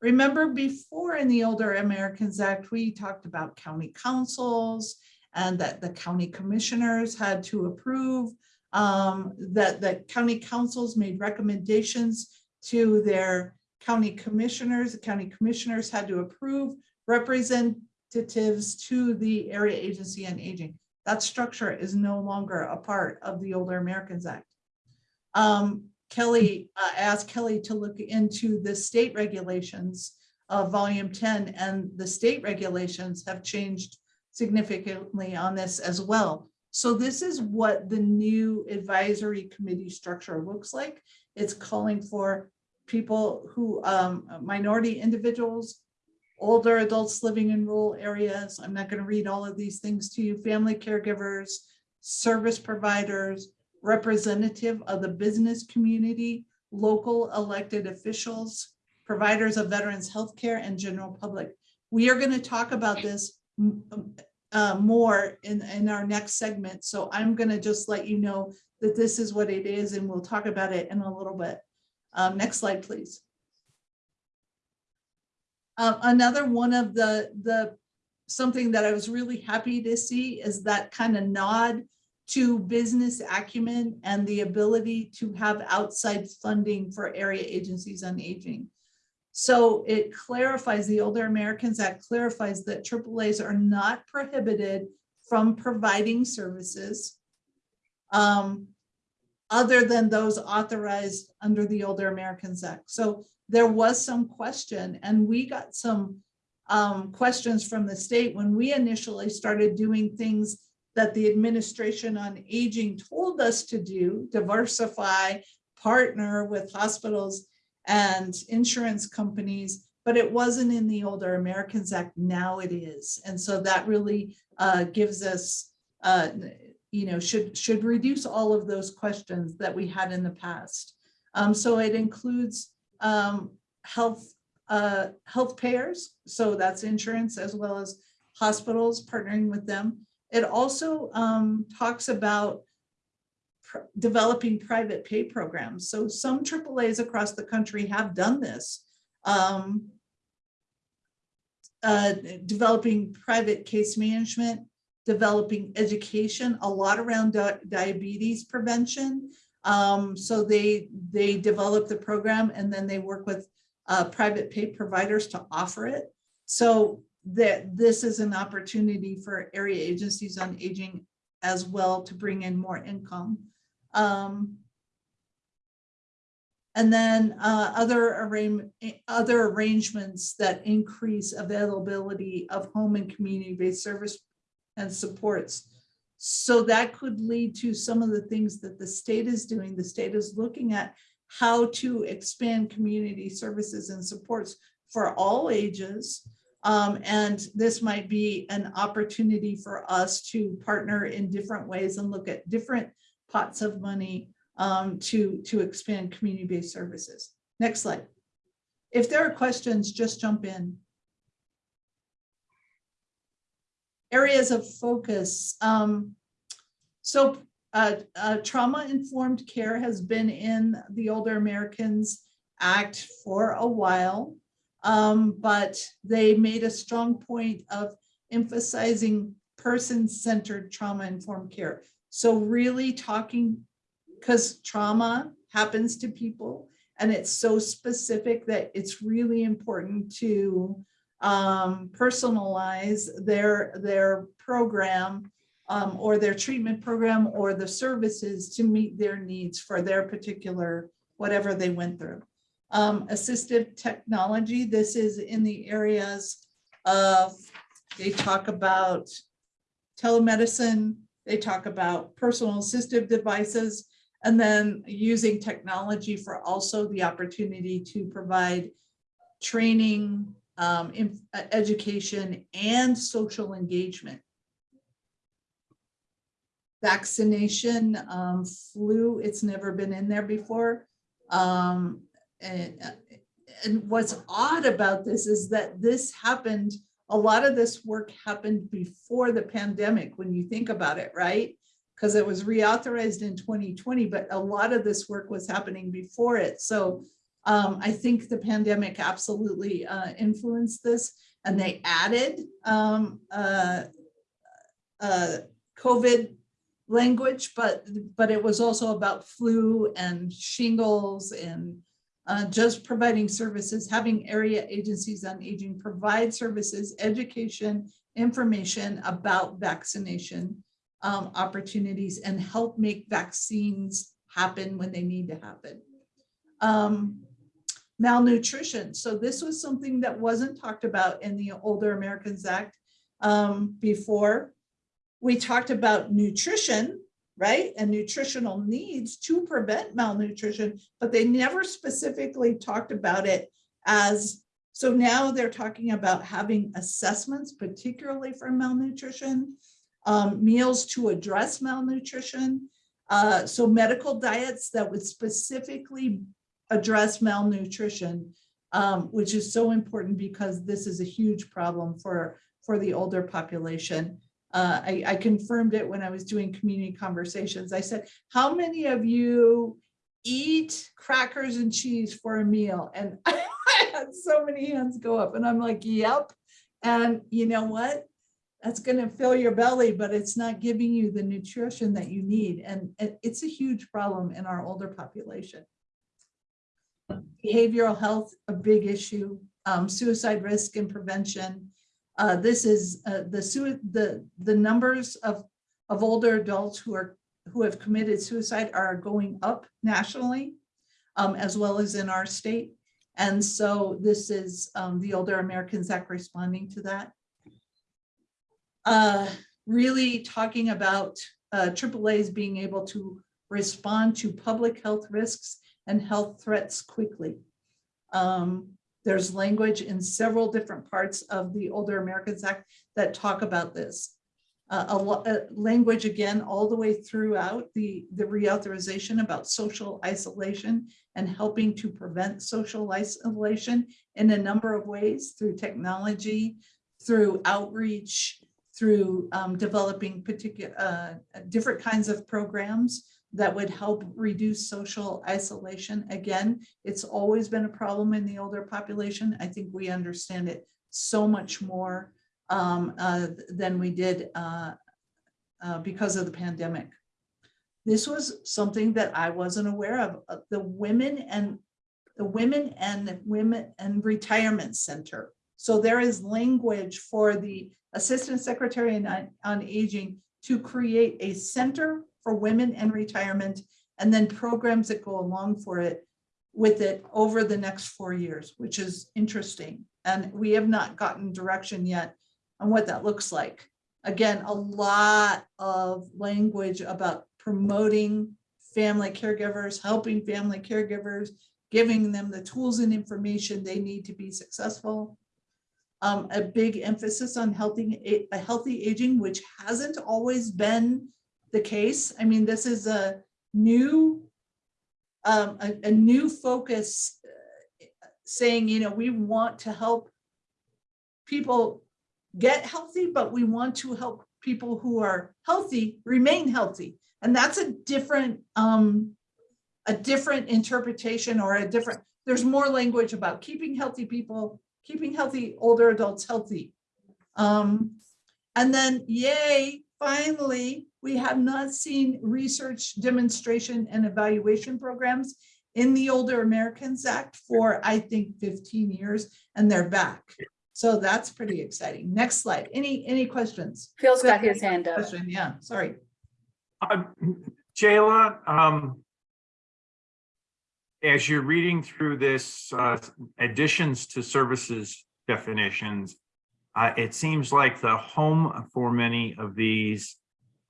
S9: Remember before in the Older Americans Act, we talked about county councils and that the county commissioners had to approve, um, that the county councils made recommendations to their county commissioners. The county commissioners had to approve representatives to the area agency on aging. That structure is no longer a part of the Older Americans Act. Um, Kelly uh, asked Kelly to look into the state regulations of volume 10 and the state regulations have changed significantly on this as well. So this is what the new advisory committee structure looks like. It's calling for people who, um, minority individuals, older adults living in rural areas. I'm not going to read all of these things to you. Family caregivers, service providers, representative of the business community, local elected officials, providers of veterans healthcare and general public. We are going to talk about this uh, more in, in our next segment. So I'm going to just let you know that this is what it is and we'll talk about it in a little bit. Um, next slide, please. Uh, another one of the, the, something that I was really happy to see is that kind of nod to business acumen and the ability to have outside funding for area agencies on aging. So it clarifies, the Older Americans Act clarifies that AAAs are not prohibited from providing services um, other than those authorized under the Older Americans Act. So there was some question and we got some um, questions from the state when we initially started doing things that the administration on aging told us to do, diversify, partner with hospitals and insurance companies, but it wasn't in the Older Americans Act. Now it is. And so that really uh, gives us, uh, you know, should, should reduce all of those questions that we had in the past. Um, so it includes um, health, uh, health payers. So that's insurance as well as hospitals partnering with them. It also um, talks about pr developing private pay programs. So some AAAs across the country have done this. Um, uh, developing private case management, developing education, a lot around di diabetes prevention. Um, so they, they develop the program and then they work with uh, private pay providers to offer it. So that this is an opportunity for area agencies on aging as well to bring in more income. Um, and then uh, other, arra other arrangements that increase availability of home and community-based service and supports. So that could lead to some of the things that the state is doing. The state is looking at how to expand community services and supports for all ages Um, and this might be an opportunity for us to partner in different ways and look at different pots of money um, to, to expand community-based services. Next slide. If there are questions, just jump in. Areas of focus. Um, so uh, uh, trauma-informed care has been in the Older Americans Act for a while. Um, but they made a strong point of emphasizing person-centered trauma-informed care. So really talking, because trauma happens to people and it's so specific that it's really important to um, personalize their, their program um, or their treatment program or the services to meet their needs for their particular, whatever they went through. Um, assistive technology, this is in the areas of, they talk about telemedicine, they talk about personal assistive devices, and then using technology for also the opportunity to provide training, um, in- uh, education, and social engagement. Vaccination, um, flu, it's never been in there before. Um, and, uh, and what's odd about this is that this happened, a lot of this work happened before the pandemic, when you think about it, right? Because it was reauthorized in 2020, but a lot of this work was happening before it. So um, I think the pandemic absolutely uh, influenced this and they added um, uh, uh, COVID language, but, but it was also about flu and shingles and uh, just providing services, having area agencies on aging provide services, education, information about vaccination um, opportunities and help make vaccines happen when they need to happen. Um, malnutrition. So this was something that wasn't talked about in the Older Americans Act um, before. We talked about nutrition, right? And nutritional needs to prevent malnutrition, but they never specifically talked about it as, so now they're talking about having assessments, particularly for malnutrition, um, meals to address malnutrition. Uh, so medical diets that would specifically address malnutrition, um, which is so important because this is a huge problem for, for the older population. Uh, I, I confirmed it when I was doing community conversations. I said, how many of you eat crackers and cheese for a meal? And I had so many hands go up and I'm like, yep. And you know what? That's gonna fill your belly, but it's not giving you the nutrition that you need. And it's a huge problem in our older population. Behavioral health, a big issue, um, suicide risk and prevention. Uh, this is uh, the the the numbers of of older adults who are who have committed suicide are going up nationally, um, as well as in our state. And so this is um, the Older Americans Act responding to that. Uh, really talking about uh, AAA's being able to respond to public health risks and health threats quickly. Um, there's language in several different parts of the Older Americans Act that talk about this. Uh, a lot, uh, language again, all the way throughout the, the reauthorization about social isolation and helping to prevent social isolation in a number of ways through technology, through outreach, through um, developing particular, uh, different kinds of programs that would help reduce social isolation. Again, it's always been a problem in the older population. I think we understand it so much more um, uh, than we did uh, uh, because of the pandemic. This was something that I wasn't aware of. Uh, The women and the women and women and retirement center. So there is language for the Assistant Secretary on, on Aging to create a center for women and retirement and then programs that go along for it with it over the next four years, which is interesting. And we have not gotten direction yet on what that looks like. Again, a lot of language about promoting family caregivers, helping family caregivers, giving them the tools and information they need to be successful. um, a big emphasis on healthy, a healthy aging, which hasn't always been the case. I mean, this is a new, um, a, a new focus uh, saying, you know, we want to help people get healthy, but we want to help people who are healthy remain healthy. And that's a different, um, a different interpretation or a different, there's more language about keeping healthy people, keeping healthy older adults healthy. Um, and then yay, finally, we have not seen research demonstration and evaluation programs in the Older Americans Act for, I think, 15 years, and they're back. So that's pretty exciting. Next slide. Any, any questions?
S1: Phil's got his hand up.
S9: Question, yeah, sorry.
S11: Uh, Jayla, um, as you're reading through this, uh, additions to services definitions, uh, it seems like the home for many of these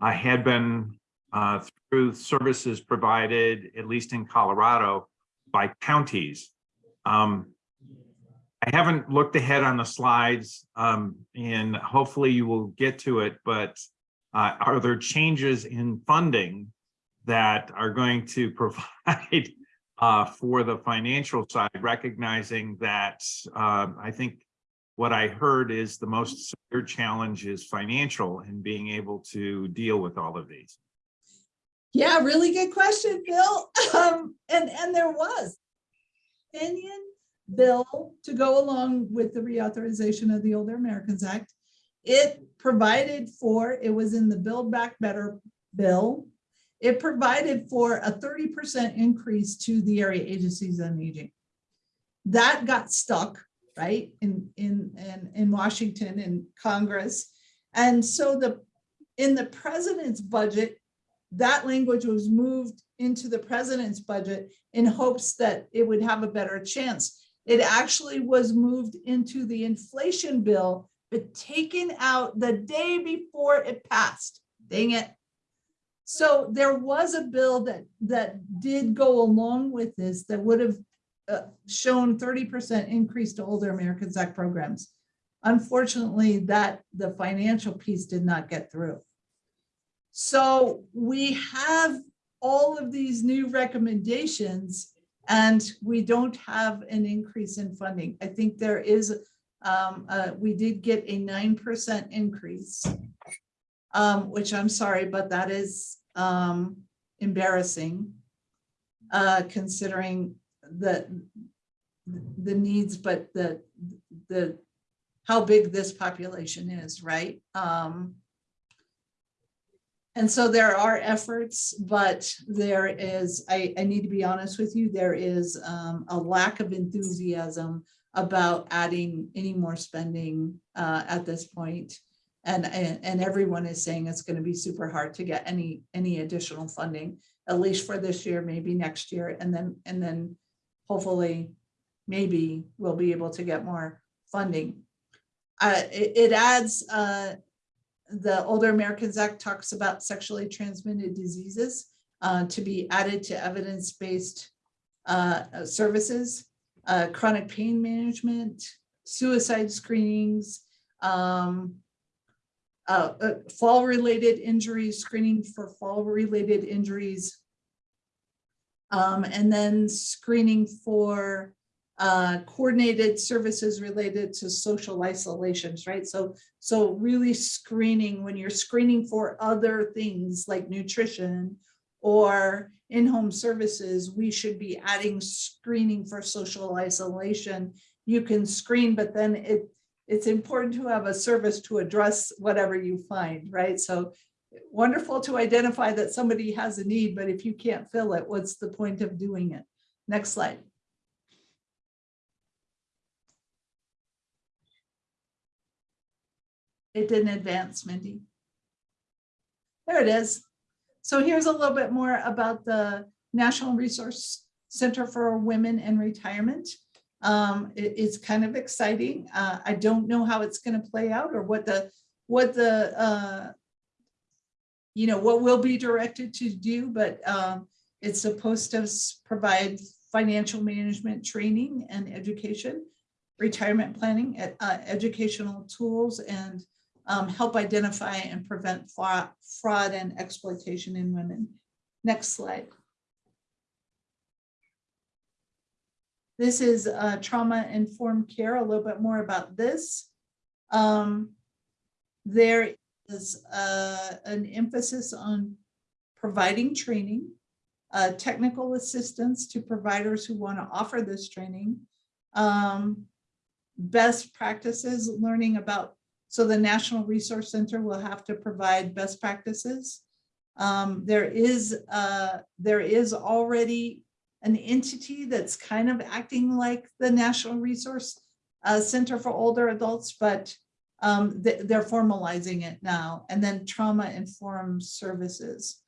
S11: uh, had been uh, through services provided, at least in Colorado, by counties. Um, I haven't looked ahead on the slides, um, and hopefully you will get to it, but uh, are there changes in funding that are going to provide uh, for the financial side, recognizing that um, I think what I heard is the most severe challenge is financial and being able to deal with all of these.
S9: Yeah, really good question, Bill. Um, and, and there was opinion bill to go along with the reauthorization of the Older Americans Act. It provided for, it was in the Build Back Better bill. It provided for a thirty percent increase to the area agencies on aging. That got stuck, right, in, in, in, in Washington and Congress. And so the, in the president's budget, that language was moved into the president's budget in hopes that it would have a better chance. It actually was moved into the inflation bill, but taken out the day before it passed. Dang it. So there was a bill that, that did go along with this that would have uh, shown 30% increase to older Americans Act programs. Unfortunately, that the financial piece did not get through. So we have all of these new recommendations and we don't have an increase in funding. I think there is, um, uh, we did get a nine percent increase. Um, which I'm sorry, but that is, um, embarrassing. Uh, considering the, the needs, but the, the, how big this population is, right? Um, and so there are efforts, but there is, I, I need to be honest with you, there is um, a lack of enthusiasm about adding any more spending uh, at this point. And, and, and everyone is saying it's going to be super hard to get any, any additional funding, at least for this year, maybe next year, and then, and then hopefully, maybe we'll be able to get more funding. Uh, it, it adds, uh, the Older Americans Act talks about sexually transmitted diseases uh, to be added to evidence-based uh, services, uh, chronic pain management, suicide screenings, um, uh, fall-related injuries, screening for fall-related injuries, um, and then screening for uh, coordinated services related to social isolations, right? So, so really screening, when you're screening for other things like nutrition or in-home services, we should be adding screening for social isolation. You can screen, but then it, it's important to have a service to address whatever you find, right? So wonderful to identify that somebody has a need, but if you can't fill it, what's the point of doing it? Next slide. It didn't advance, Mindy. There it is. So here's a little bit more about the National Resource Center for Women and Retirement. Um, it- it's kind of exciting. Uh, I don't know how it's going to play out or what the, what the, uh, you know, what we'll be directed to do, but um, it's supposed to provide financial management training and education retirement planning, uh, educational tools, and um, help identify and prevent fraud, fraud and exploitation in women. Next slide. This is uh, trauma-informed care, a little bit more about this. Um, There is uh, an emphasis on providing training, uh, technical assistance to providers who want to offer this training, um, best practices, learning about, so the National Resource Center will have to provide best practices. Um, there is, uh, there is already an entity that's kind of acting like the National Resource uh, Center for Older Adults, but um, they, they're formalizing it now. And then trauma-informed services.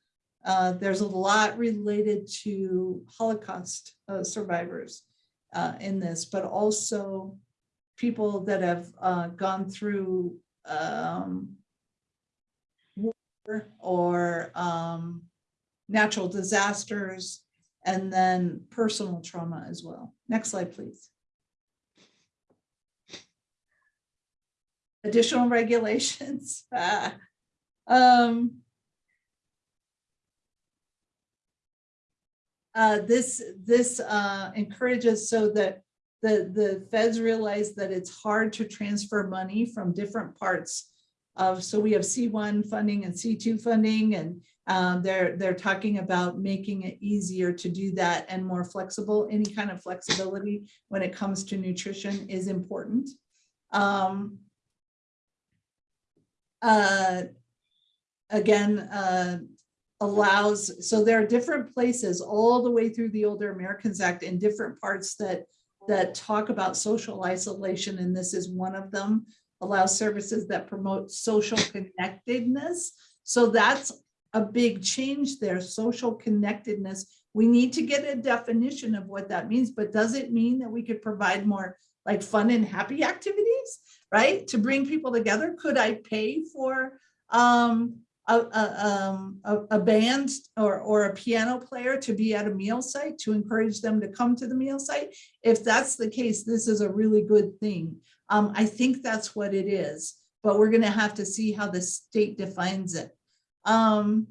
S9: Uh, there's a lot related to Holocaust uh, survivors uh, in this, but also people that have uh, gone through um, war or um, natural disasters, and then personal trauma as well. Next slide, please. Additional regulations. Um, uh, this, this uh, encourages so that the, the feds realize that it's hard to transfer money from different parts of, so we have C1 funding and C2 funding, and um, they're, they're talking about making it easier to do that and more flexible. Any kind of flexibility when it comes to nutrition is important. Um, uh, again, uh, allows, so there are different places all the way through the Older Americans Act in different parts that, that talk about social isolation, and this is one of them, allows services that promote social connectedness. So that's a big change there, social connectedness. We need to get a definition of what that means, but does it mean that we could provide more like fun and happy activities, right? To bring people together? Could I pay for um, a, a, um, a, a band or, or a piano player to be at a meal site to encourage them to come to the meal site? If that's the case, this is a really good thing. Um, I think that's what it is, but we're gonna have to see how the state defines it. Um,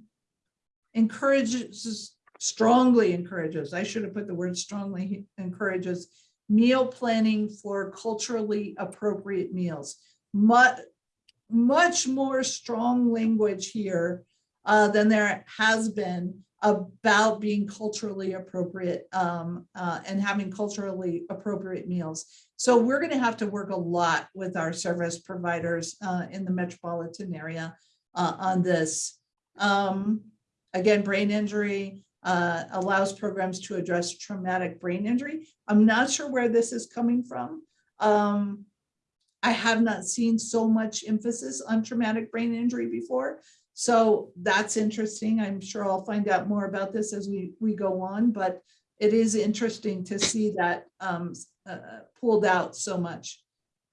S9: encourages, strongly encourages, I should have put the word strongly encourages meal planning for culturally appropriate meals. Much, much more strong language here uh, than there has been about being culturally appropriate um, uh, and having culturally appropriate meals. So we're going to have to work a lot with our service providers uh, in the metropolitan area uh, on this. Um, again, brain injury uh, allows programs to address traumatic brain injury. I'm not sure where this is coming from. Um, I have not seen so much emphasis on traumatic brain injury before. So that's interesting. I'm sure I'll find out more about this as we, we go on, but it is interesting to see that um, uh, pulled out so much.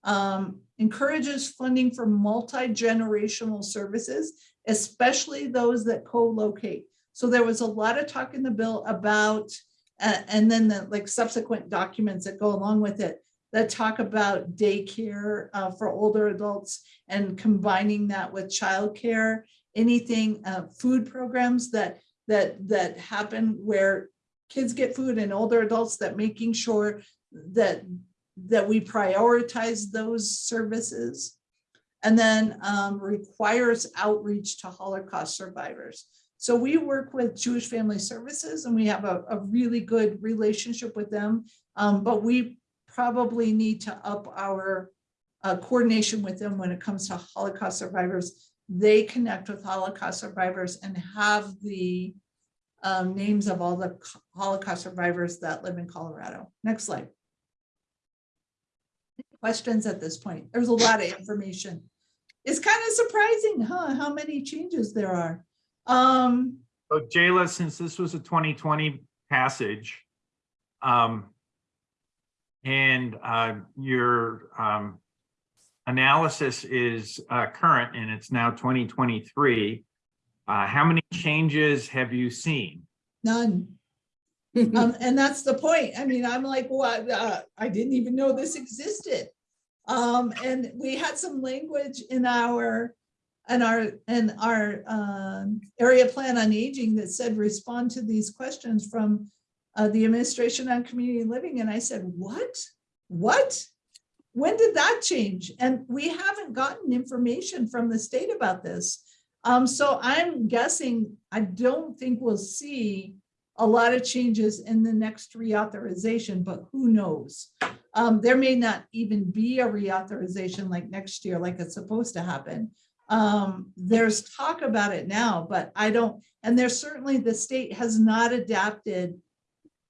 S9: Um, encourages funding for multi-generational services, especially those that co-locate. So there was a lot of talk in the bill about, uh, and then the like subsequent documents that go along with it that talk about daycare uh, for older adults and combining that with childcare, anything, uh, food programs that that that happen where kids get food and older adults that making sure that that we prioritize those services and then um, requires outreach to Holocaust survivors. So we work with Jewish Family Services and we have a, a really good relationship with them, um, but we probably need to up our uh, coordination with them when it comes to Holocaust survivors. They connect with Holocaust survivors and have the um, names of all the Holocaust survivors that live in Colorado. Next slide. Questions at this point? There's a lot of information. It's kind of surprising, huh, how many changes there are. Um,
S11: So Jayla, since this was a 2020 passage, um, and uh, your um, analysis is uh, current and it's now 2023, uh, how many changes have you seen?
S9: none. Um, and that's the point. I mean, I'm like, what, uh, I didn't even know this existed. Um, and we had some language in our, in our, in our, um, area plan on aging that said, respond to these questions from uh, the administration on community living. And I said, what? What? When did that change? And we haven't gotten information from the state about this. Um, so I'm guessing, I don't think we'll see a lot of changes in the next reauthorization, but who knows? Um, there may not even be a reauthorization like next year, like it's supposed to happen. Um, there's talk about it now, but I don't, and there's certainly, the state has not adapted.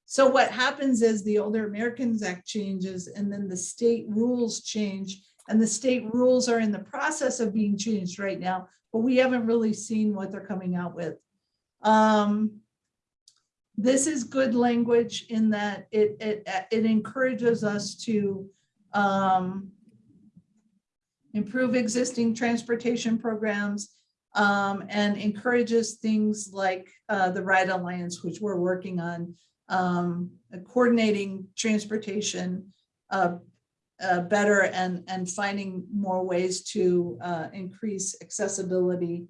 S9: So what happens is the Older Americans Act changes and then the state rules change. And the state rules are in the process of being changed right now, but we haven't really seen what they're coming out with. Um, this is good language in that it, it, it encourages us to um, improve existing transportation programs um, and encourages things like uh, the Ride Alliance, which we're working on, um, coordinating transportation uh, uh, better and, and finding more ways to uh, increase accessibility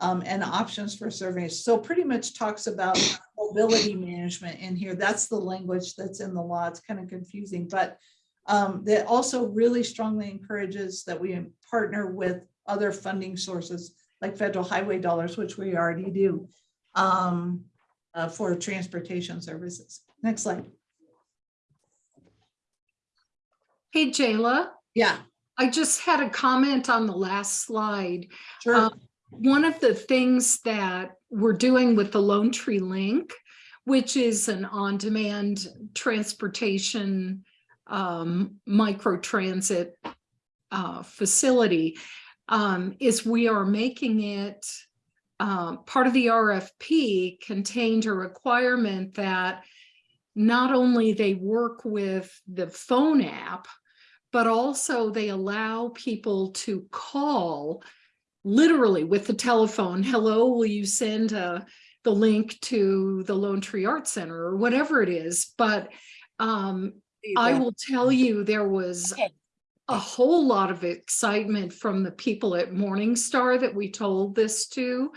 S9: um, and options for surveys. So pretty much talks about mobility management in here. That's the language that's in the law. It's kind of confusing, but um, that also really strongly encourages that we partner with other funding sources like federal highway dollars, which we already do um, uh, for transportation services. Next slide.
S13: Hey, Jayla,
S9: Yeah,
S13: I just had a comment on the last slide.
S9: sure.
S13: Um, One of the things that we're doing with the Lone Tree Link, which is an on-demand transportation um, microtransit uh, facility, um, is we are making it uh, part of the RFP contained a requirement that not only they work with the phone app, but also they allow people to call literally with the telephone, hello, will you send uh, the link to the Lone Tree Art Center or whatever it is. But um, I will tell you, there was
S12: Okay.
S13: a whole lot of excitement from the people at Morningstar that we told this to.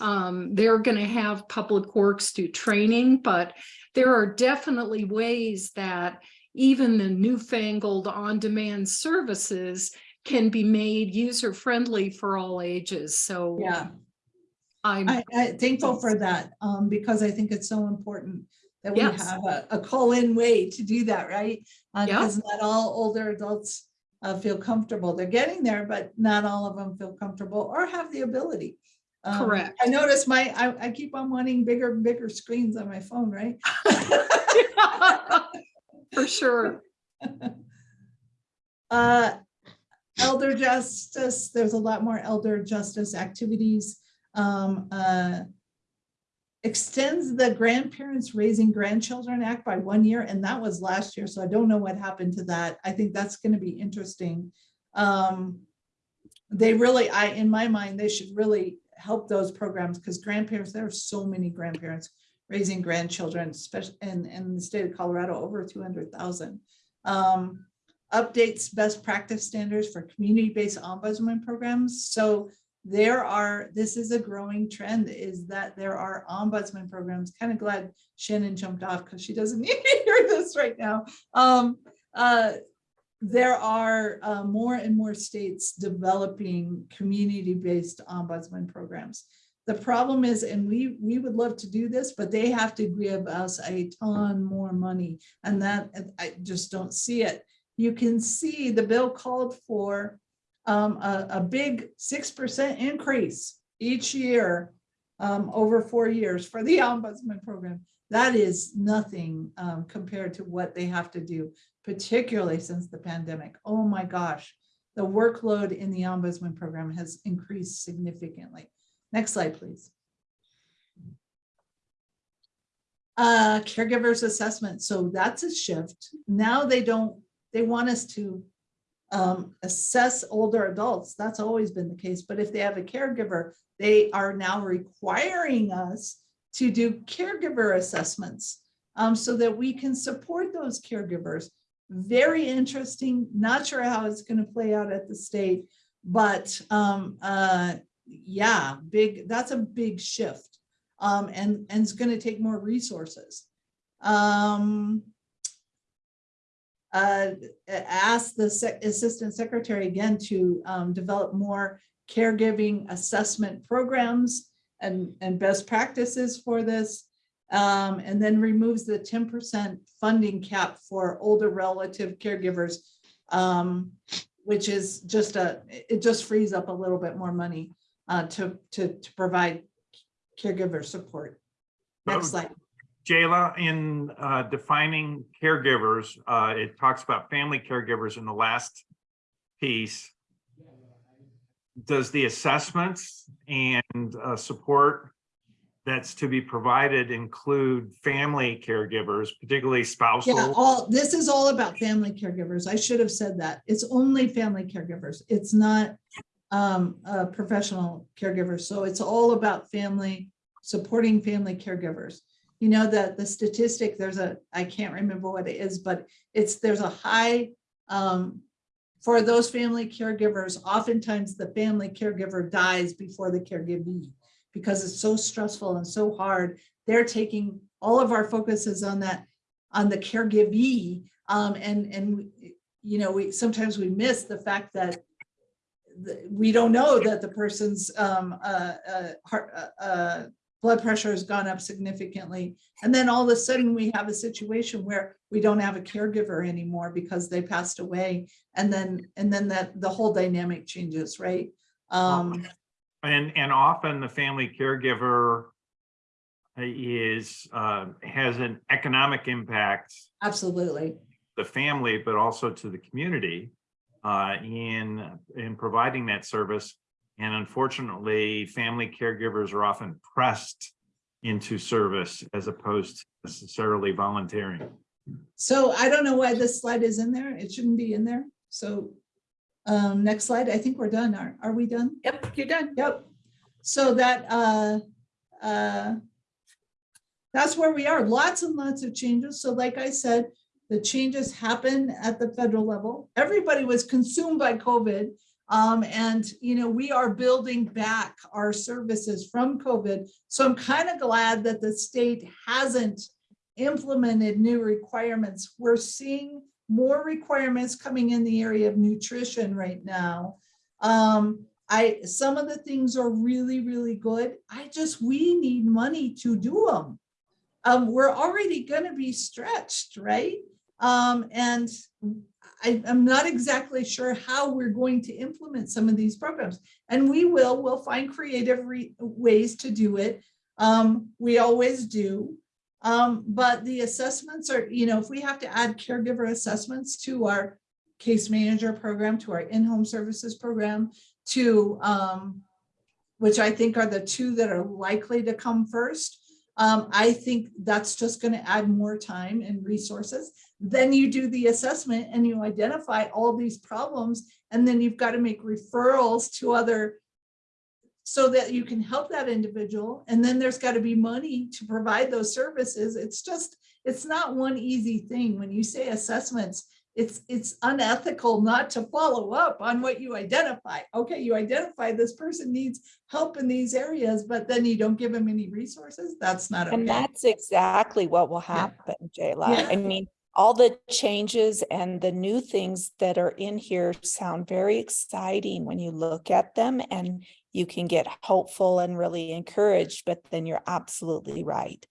S13: Um, they're going to have Public Works do training, but there are definitely ways that even the newfangled on-demand services can be made user-friendly for all ages. So
S9: Yeah.
S13: I'm,
S9: I, I thankful for that, um, because I think it's so important that we have a, a call-in way to do that, right? Uh,
S13: Yeah.
S9: because not all older adults uh, feel comfortable. They're getting there, but not all of them feel comfortable or have the ability. Um,
S13: Correct.
S9: I notice my, I, I keep on wanting bigger, and bigger screens on my phone, right?
S13: for sure.
S9: Uh, elder justice, there's a lot more elder justice activities. Um, uh, extends the Grandparents Raising Grandchildren Act by one year, and that was last year, so I don't know what happened to that. I think that's gonna be interesting. Um, they really, I, in my mind, they should really help those programs, because grandparents, there are so many grandparents raising grandchildren, especially in, in the state of Colorado, over two hundred thousand. Um, updates best practice standards for community-based ombudsman programs. So there are, this is a growing trend is that there are ombudsman programs. Kind of glad Shannon jumped off because she doesn't need to hear this right now. Um, uh, there are uh, more and more states developing community-based ombudsman programs. The problem is, and we, we would love to do this, but they have to give us a ton more money. And that, I just don't see it. You can see the bill called for um, a, a big six percent increase each year um, over four years for the ombudsman program. That is nothing um, compared to what they have to do, particularly since the pandemic. Oh my gosh, the workload in the ombudsman program has increased significantly. Next slide, please. Uh, caregivers assessment. So that's a shift. Now they don't, they want us to um, assess older adults. That's always been the case. But if they have a caregiver, they are now requiring us to do caregiver assessments. um, so that we can support those caregivers. Very interesting, not sure how it's gonna play out at the state, but, um, uh, yeah, big, that's a big shift. Um, and, and it's gonna take more resources. Um, uh, ask the sec- assistant secretary again to, um, develop more caregiving assessment programs and, and best practices for this. Um, and then removes the ten percent funding cap for older relative caregivers. Um, which is just a, it just frees up a little bit more money, uh, to, to, to provide caregiver support. Next slide.
S11: Jayla, in uh, defining caregivers, uh, it talks about family caregivers in the last piece. Does the assessments and uh, support that's to be provided include family caregivers, particularly
S9: Yeah, all, this is all about family caregivers. I should have said that. It's only family caregivers. It's not um, professional caregivers. So it's all about family, supporting family caregivers. You know, that the statistic, there's a, I can't remember what it is, but it's, there's a high um, for those family caregivers, oftentimes the family caregiver dies before the caregivee because it's so stressful and so hard. They're taking, all of our focus is on that, on the caregivee. Um, and, and, you know, we, sometimes we miss the fact that the- we don't know that the person's, um, uh, uh, heart, uh, uh, blood pressure has gone up significantly. And then all of a sudden we have a situation where we don't have a caregiver anymore because they passed away. And then, and then that, the whole dynamic changes, right? Um,
S11: And, and often the family caregiver is, uh, has an economic impact
S9: absolutely.
S11: the family, but also to the community uh, in, in providing that service. And unfortunately, family caregivers are often pressed into service as opposed to necessarily volunteering.
S9: So I don't know why this slide is in there. It shouldn't be in there. So um, next slide. I think we're done. Are, are we done?
S1: Yep, you're done.
S9: Yep. So that, uh, uh, that's where we are. Lots and lots of changes. So like I said, the changes happen at the federal level. Everybody was consumed by COVID. Um, and, you know, we are building back our services from COVID. So I'm kind of glad that the state hasn't implemented new requirements. We're seeing more requirements coming in the area of nutrition right now. Um, I, some of the things are really, really good. I just, we need money to do them. Um, we're already gonna be stretched, right? Um, and I, I'm not exactly sure how we're going to implement some of these programs. And we will, we'll find creative re- ways to do it. Um, we always do. Um, but the assessments are, you know, if we have to add caregiver assessments to our case manager program, to our in-home services program, to, um, which I think are the two that are likely to come first. Um, I think that's just gonna add more time and resources. Then you do the assessment and you identify all these problems, and then you've got to make referrals to other so that you can help that individual. And then there's got to be money to provide those services. It's just, it's not one easy thing. When you say assessments, it's, it's unethical not to follow up on what you identify. Okay, you identify this person needs help in these areas, but then you don't give them any resources. That's not
S2: And that's exactly what will happen, Jayla.
S9: Yeah.
S2: I mean, all the changes and the new things that are in here sound very exciting when you look at them and you can get hopeful and really encouraged, but then you're absolutely right.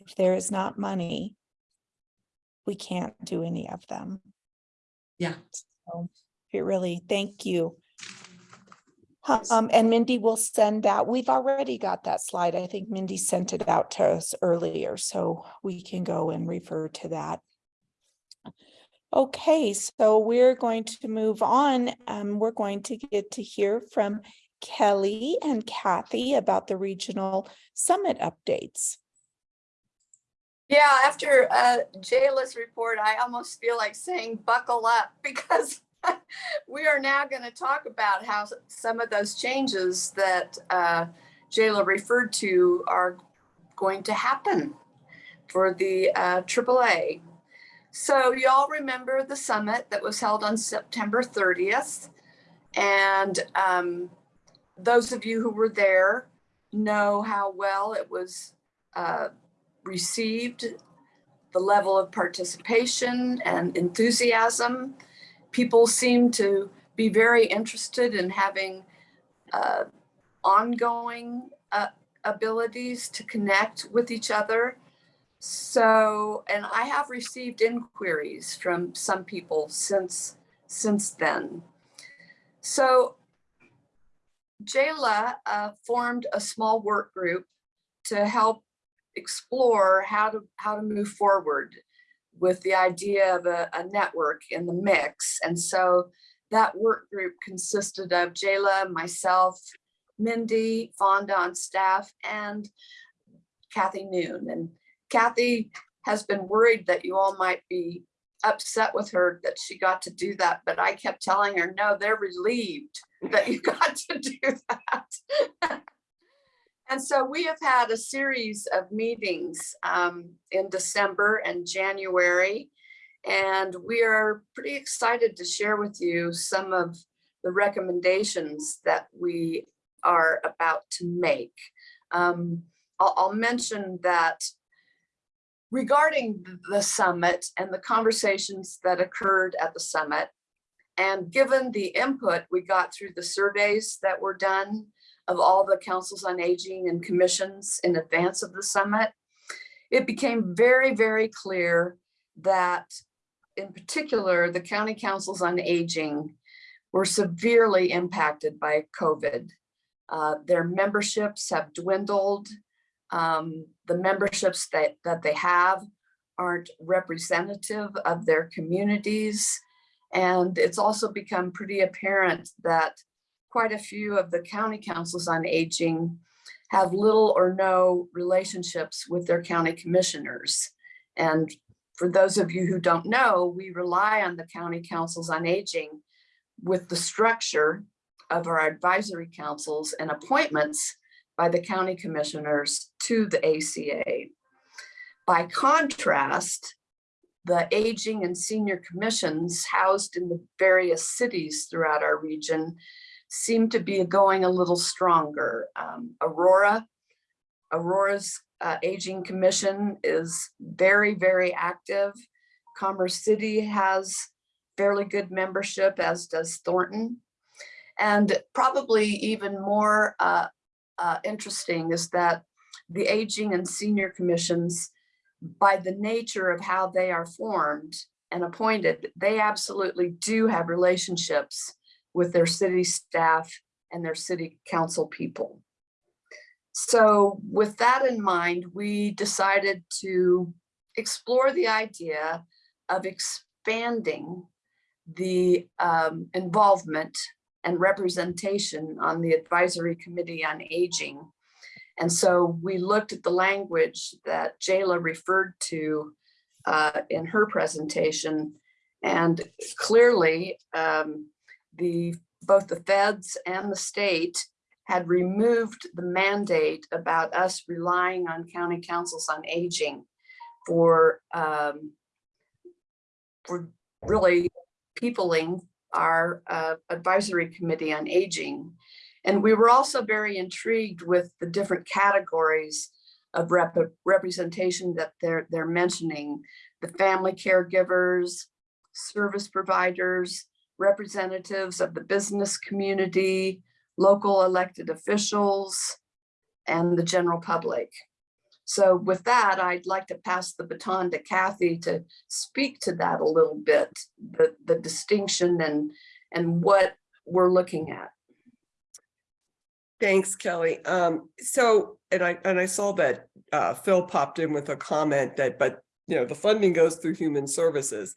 S2: If there is not money, we can't do any of them.
S9: Yeah.
S2: So it really, thank you. Um, and Mindy will send that. We've already got that slide. I think Mindy sent it out to us earlier, so we can go and refer to that. Okay, so we're going to move on. Um, we're going to get to hear from Kelly and Kathy about the regional summit updates.
S14: Yeah, after uh, Jayla's report, I almost feel like saying buckle up because we are now going to talk about how some of those changes that uh, Jayla referred to are going to happen. for the uh, AAA. So you all remember the summit that was held on September 30th. And um, those of you who were there know how well it was uh, received, the level of participation and enthusiasm. People seem to be very interested in having uh, ongoing uh, abilities to connect with each other. So, and I have received inquiries from some people since since then. So Jayla uh, formed a small work group to help explore how to how to move forward with the idea of a, a network in the mix. And so that work group consisted of Jayla, myself, Mindy, Fonda on staff, and Kathy Noon. And Kathy has been worried that you all might be upset with her that she got to do that, but I kept telling her, no, they're relieved that you got to do that. and so we have had a series of meetings um, in December and January, and we are pretty excited to share with you some of the recommendations that we are about to make. Um, I'll, I'll mention that regarding the summit and the conversations that occurred at the summit, and given the input we got through the surveys that were done of all the councils on aging and commissions in advance of the summit, it became very, very clear that in particular, the county councils on aging were severely impacted by COVID. Uh, their memberships have dwindled. Um, the memberships that, that they have aren't representative of their communities. And it's also become pretty apparent that quite a few of the county councils on aging have little or no relationships with their county commissioners. And for those of you who don't know, we rely on the county councils on aging with the structure of our advisory councils and appointments by the county commissioners to the ACA. By contrast, the aging and senior commissions housed in the various cities throughout our region seem to be going a little stronger. Um, Aurora, Aurora's uh, Aging Commission is very, very active. Commerce City has fairly good membership, as does Thornton. And probably even more uh, uh, interesting is that the Aging and Senior Commissions, by the nature of how they are formed and appointed, they absolutely do have relationships with their city staff and their city council people. So with that in mind, we decided to explore the idea of expanding the um, involvement and representation on the advisory committee on aging. And so we looked at the language that Jayla referred to uh, in her presentation. And clearly um, the both the feds and the state had removed the mandate about us relying on county councils on aging for um, for really peopling our uh, advisory committee on aging. And we were also very intrigued with the different categories of rep representation that they're, they're mentioning, the family caregivers, service providers, representatives of the business community, local elected officials, and the general public. So with that, I'd like to pass the baton to Kathy to speak to that a little bit, the, the distinction and, and what we're looking at.
S4: Thanks, Kelly. Um, so, and I, and I saw that uh, Phil popped in with a comment that, but, you know, the funding goes through human services.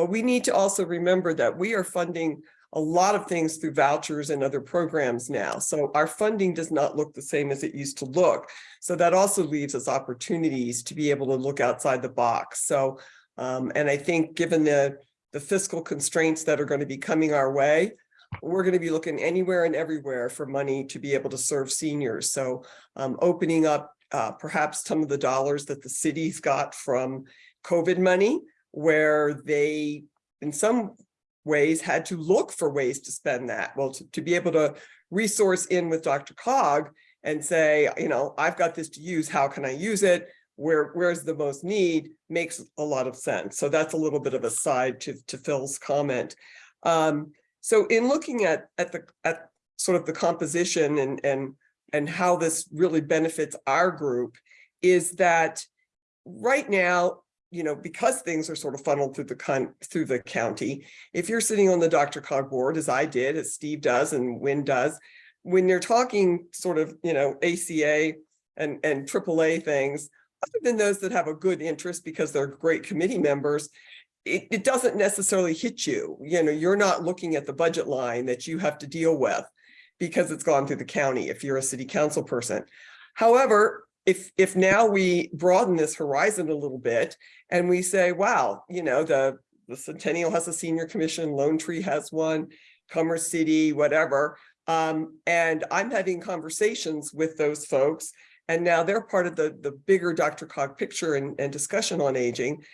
S4: But we need to also remember that we are funding a lot of things through vouchers and other programs now. So our funding does not look the same as it used to look. So that also leaves us opportunities to be able to look outside the box. So, um, and I think given the, the fiscal constraints that are going to be coming our way, we're going to be looking anywhere and everywhere for money to be able to serve seniors. So um, opening up uh, perhaps some of the dollars that the cities got from COVID money, where they, in some ways, had to look for ways to spend that. Well, to, to be able to resource in with DRCOG and say, you know, I've got this to use, how can I use it? Where, where's the most need makes a lot of sense. So that's a little bit of a side to, to Phil's comment. Um, so in looking at, at the, at sort of the composition and, and, and how this really benefits our group is that right now, you know, because things are sort of funneled through the con, through the county, if you're sitting on the DRCOG board, as I did, as Steve does and Win does, when you're talking sort of, you know, ACA and, and AAA things, other than those that have a good interest because they're great committee members, it, it doesn't necessarily hit you. You know, you're not looking at the budget line that you have to deal with because it's gone through the county if you're a city council person. However, if, if now we broaden this horizon a little bit and we say, wow, you know, the, the Centennial has a senior commission, Lone Tree has one, Commerce City, whatever. Um, and I'm having conversations with those folks and now they're part of the, the bigger DRCOG picture and, and discussion on aging.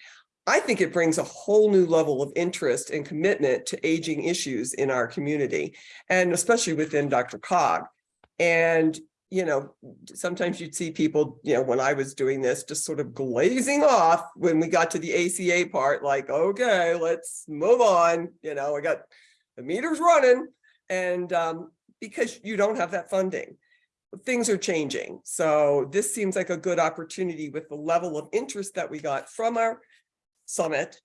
S4: I think it brings a whole new level of interest and commitment to aging issues in our community, and especially within DRCOG. And, you know, sometimes you'd see people, you know, when I was doing this, just sort of glazing off when we got to the ACA part, like, okay, let's move on. You know, I got the meters running and um, because you don't have that funding things are changing. So this seems like a good opportunity with the level of interest that we got from our summit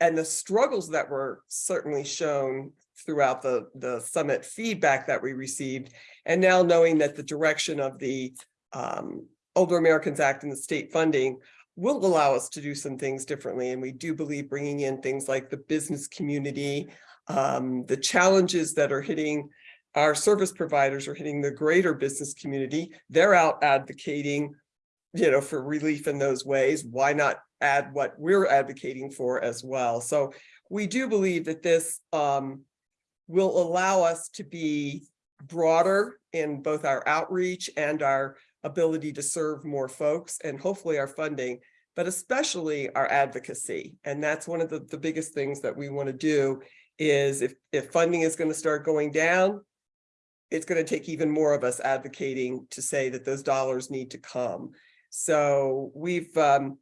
S4: and the struggles that were certainly shown throughout the, the summit feedback that we received. And now knowing that the direction of the um, Older Americans Act and the state funding will allow us to do some things differently. And we do believe bringing in things like the business community, um, the challenges that are hitting our service providers are hitting the greater business community. They're out advocating, you know, for relief in those ways. Why not add what we're advocating for as well? So we do believe that this um, will allow us to be broader in both our outreach and our ability to serve more folks and hopefully our funding, but especially our advocacy. And that's one of the, the biggest things that we want to do is if, if funding is going to start going down, it's going to take even more of us advocating to say that those dollars need to come. So we've um,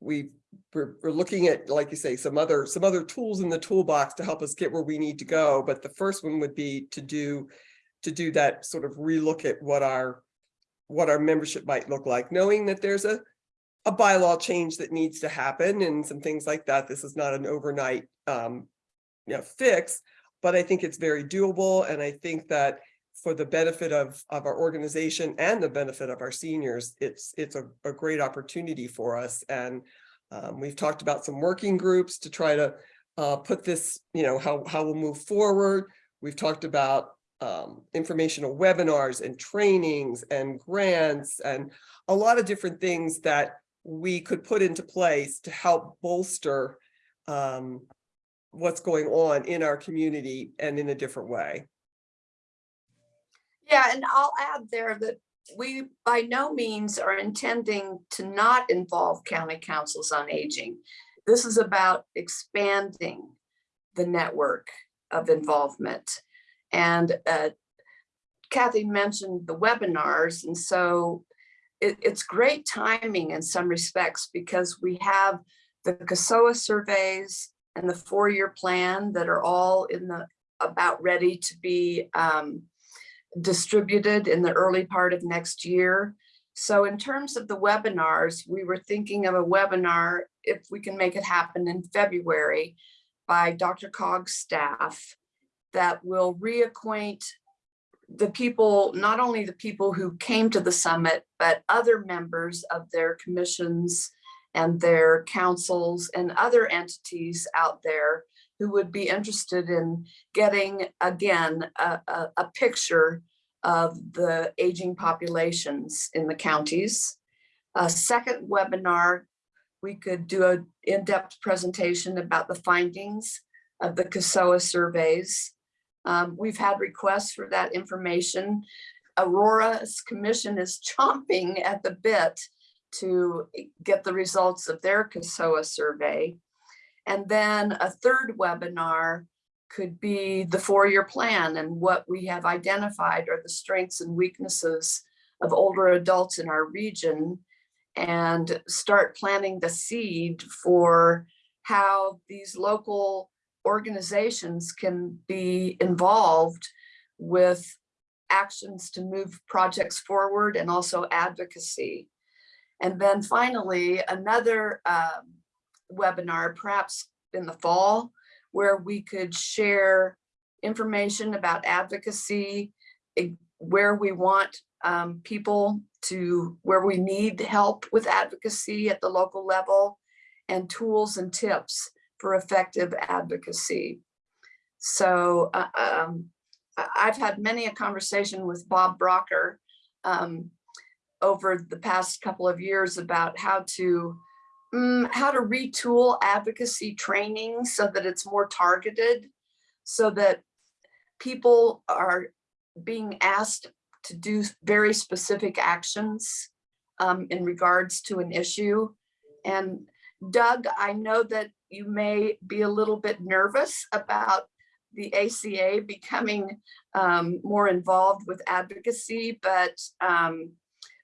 S4: we we're, we're looking at, like you say, some other some other tools in the toolbox to help us get where we need to go. But the first one would be to do to do that sort of relook at what our what our membership might look like, knowing that there's a a bylaw change that needs to happen and some things like that. This is not an overnight um, you know, fix, but I think it's very doable. And I think that for the benefit of, of our organization and the benefit of our seniors, it's, it's a, a great opportunity for us. And um, we've talked about some working groups to try to uh, put this, you know, how, how we'll move forward. We've talked about um, informational webinars and trainings and grants and a lot of different things that we could put into place to help bolster um, what's going on in our community and in a different way.
S14: Yeah, and I'll add there that we by no means are intending to not involve county councils on aging. This is about expanding the network of involvement. And uh, Kathy mentioned the webinars, and so it, it's great timing in some respects because we have the CASOA surveys and the four-year plan that are all in the about ready to be um, distributed in the early part of next year. So in terms of the webinars, we were thinking of a webinar, if we can make it happen in February, by DRCOG's staff that will reacquaint the people, not only the people who came to the summit, but other members of their commissions and their councils and other entities out there who would be interested in getting, again, a, a, a picture of the aging populations in the counties. A second webinar, we could do an in-depth presentation about the findings of the CASOA surveys. Um, we've had requests for that information. Aurora's commission is chomping at the bit to get the results of their CASOA survey. And then a third webinar could be the four-year plan and what we have identified are the strengths and weaknesses of older adults in our region and start planting the seed for how these local organizations can be involved with actions to move projects forward and also advocacy. And then finally, another um, webinar, perhaps in the fall, where we could share information about advocacy, where we want um, people to, where we need help with advocacy at the local level, and tools and tips for effective advocacy. So uh, um, I've had many a conversation with Bob Brocker um, over the past couple of years about how to mm, how to retool advocacy training so that it's more targeted, so that people are being asked to do very specific actions um, in regards to an issue. And Doug, I know that you may be a little bit nervous about the ACA becoming um, more involved with advocacy, but um,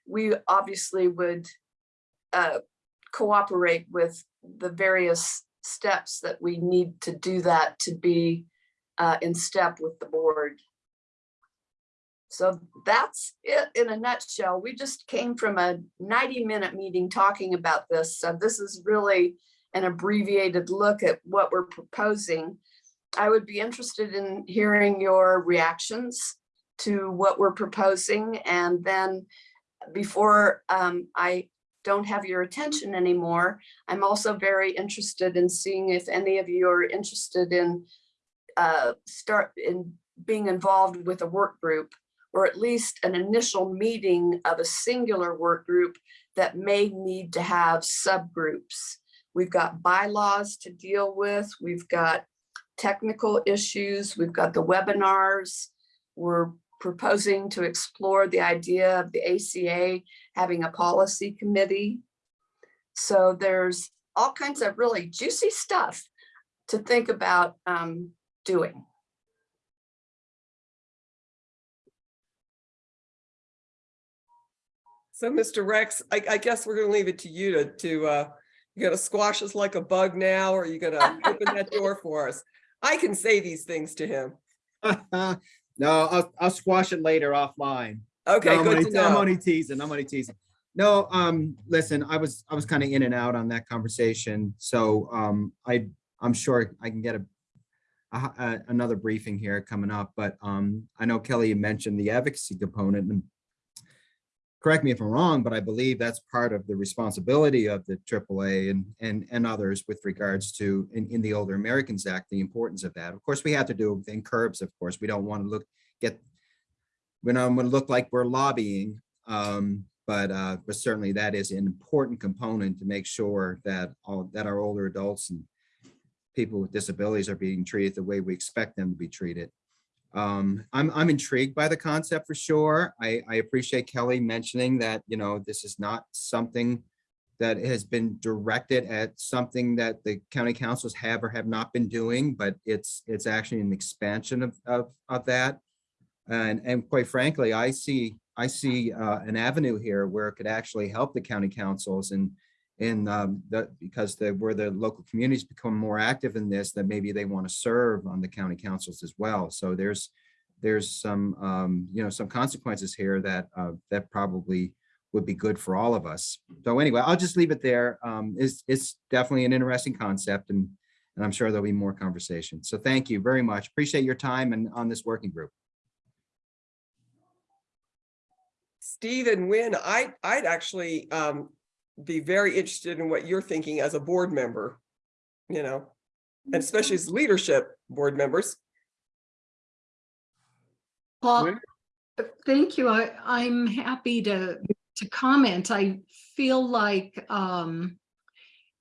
S14: we obviously would uh, cooperate with the various steps that we need to do that to be uh, in step with the board. So that's it in a nutshell. We just came from a 90 minute meeting talking about this. So this is really an abbreviated look at what we're proposing. I would be interested in hearing your reactions to what we're proposing. And then before um, I don't have your attention anymore, I'm also very interested in seeing if any of you are interested in uh, start in being involved with a work group or at least an initial meeting of a singular work group that may need to have subgroups. We've got bylaws to deal with. We've got technical issues. We've got the webinars. We're proposing to explore the idea of the ACA having a policy committee. So there's all kinds of really juicy stuff to think about um, doing.
S4: So Mr. Rex, I, I guess we're gonna leave it to you to, to, uh, you gonna squash us like a bug now, or you gonna open that door for us? I can say these things to him.
S15: No, I'll, I'll squash it later offline.
S4: Okay,
S15: No, I'm
S4: good
S15: only-
S4: to
S15: I'm only teasing, I'm only teasing. No, um, listen, I was, I was kind of in and out on that conversation, so, um, I, I'm sure I can get a a- a- another briefing here coming up, but, um, I know Kelly you mentioned the advocacy component and correct me if I'm wrong, but I believe that's part of the responsibility of the AAA and, and, and others with regards to, in, in the Older Americans Act, the importance of that. Of course, we have to do in curbs, of course, we don't want to look, get, we don't to look like we're lobbying, um, but, uh, but certainly that is an important component to make sure that all, that our older adults and people with disabilities are being treated the way we expect them to be treated. Um, I'm, I'm intrigued by the concept for sure. I, I appreciate Kelly mentioning that, you know, this is not something that has been directed at something that the county councils have or have not been doing, but it's, it's actually an expansion of, of, of that. And, and quite frankly, I see, I see, uh, an avenue here where it could actually help the county councils and, and, um, that, because the, where the local communities become more active in this, that maybe they want to serve on the county councils as well. So there's, there's some, um, you know, some consequences here that, uh, that probably would be good for all of us. So anyway, I'll just leave it there. Um, it's, it's definitely an interesting concept and, and I'm sure there'll be more conversation. So thank you very much. Appreciate your time and on this working group.
S4: Steve and Win, I, I'd actually, um, be very interested in what you're thinking as a board member, you know, and especially as leadership board members.
S13: Well, thank you. I, I'm happy to, to comment. I feel like um,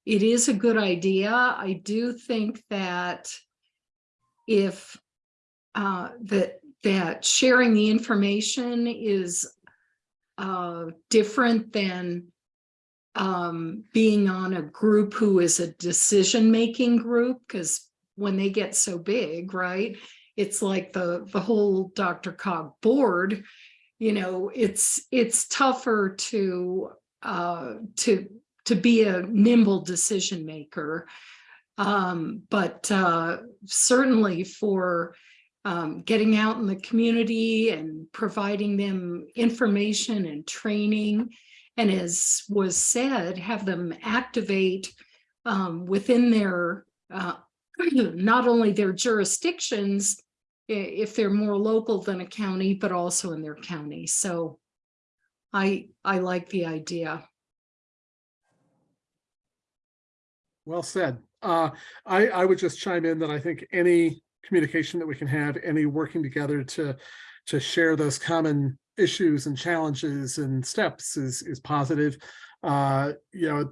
S13: it is a good idea. I do think that if uh, that that sharing the information is uh, different than um, being on a group who is a decision-making group, because when they get so big, right? It's like the, the whole DRCOG board, you know, it's, it's tougher to, uh, to, to be a nimble decision maker. Um, but, uh, certainly for, um, getting out in the community and providing them information and training. And as was said, have them activate, um, within their, uh, not only their jurisdictions, if they're more local than a county, but also in their county. So I, I like the idea.
S16: Well said. Uh, I, I would just chime in that I think any communication that we can have, any working together to, to share those common issues and challenges and steps is, is positive. Uh, you know,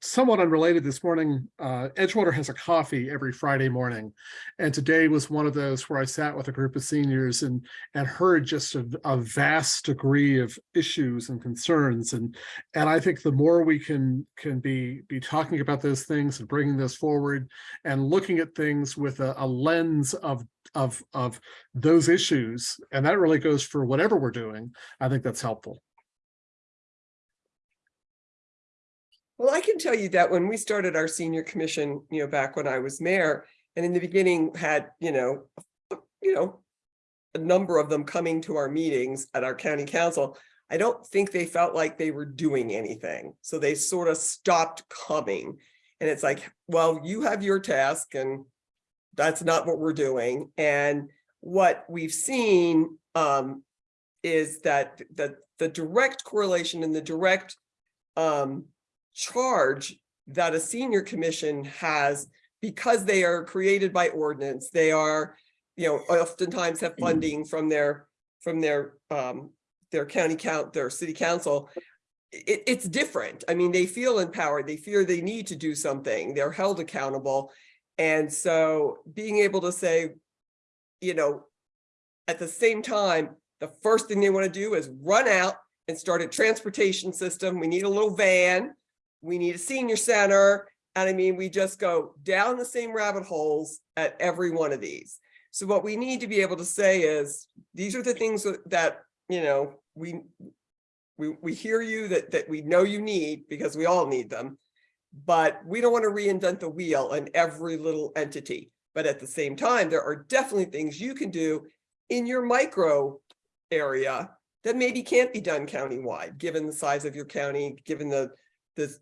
S16: somewhat unrelated this morning, uh, Edgewater has a coffee every Friday morning. And today was one of those where I sat with a group of seniors and, and heard just a, a vast degree of issues and concerns. And, and I think the more we can, can be, be talking about those things and bringing those forward and looking at things with a, a lens of, of, of those issues, and that really goes for whatever we're doing, I think that's helpful.
S4: Well, I can tell you that when we started our senior commission, you know, back when I was mayor, and in the beginning had, you know, you know, a number of them coming to our meetings at our county council, I don't think they felt like they were doing anything. So they sort of stopped coming. And it's like, well, you have your task and that's not what we're doing. And what we've seen um, is that the, the direct correlation and the direct um, charge that a senior commission has because they are created by ordinance, they are, you know, oftentimes have funding from their, from their, um, their county count, their city council. It, it's different. I mean, they feel empowered. They fear they need to do something. They're held accountable. And so being able to say, you know, at the same time, the first thing they want to do is run out and start a transportation system. We need a little van. We need a senior center. And I mean, we just go down the same rabbit holes at every one of these. So what we need to be able to say is, these are the things that- you know, we, we, we hear you that, that we know you need because we all need them. But we don't want to reinvent the wheel in every little entity. But at the same time, there are definitely things you can do in your micro area that maybe can't be done countywide, given the size of your county, given the, the,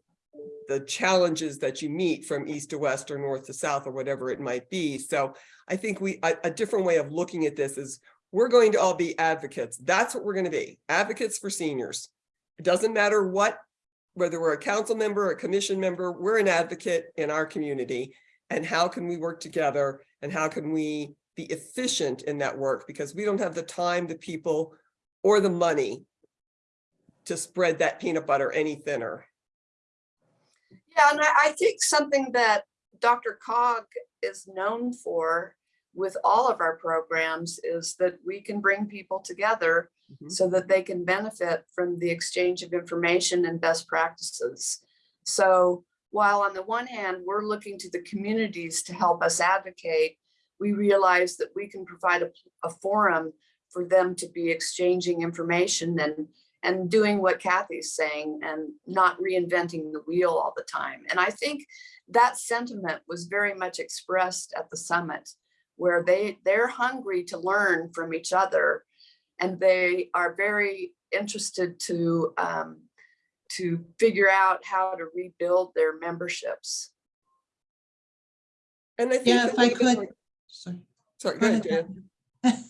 S4: the challenges that you meet from east to west or north to south or whatever it might be. So I think we, a, a different way of looking at this is we're going to all be advocates. That's what we're going to be, advocates for seniors. It doesn't matter what, whether we're a council member, or a commission member, we're an advocate in our community. And how can we work together and how can we be efficient in that work? Because we don't have the time, the people, or the money to spread that peanut butter any thinner.
S14: Yeah, and I, I think something that DRCOG is known for with all of our programs is that we can bring people together
S4: Mhm.
S14: so that they can benefit from the exchange of information and best practices. So while on the one hand, we're looking to the communities to help us advocate, we realize that we can provide a, a forum for them to be exchanging information and, and doing what Kathy's saying and not reinventing the wheel all the time. And I think that sentiment was very much expressed at the summit where they, they're hungry to learn from each other and they are very interested to um, to figure out how to rebuild their memberships.
S4: And I think.
S9: Yeah, if I could,
S4: like-
S9: sorry.
S4: Sorry,
S9: Go
S4: go ahead,
S9: ahead,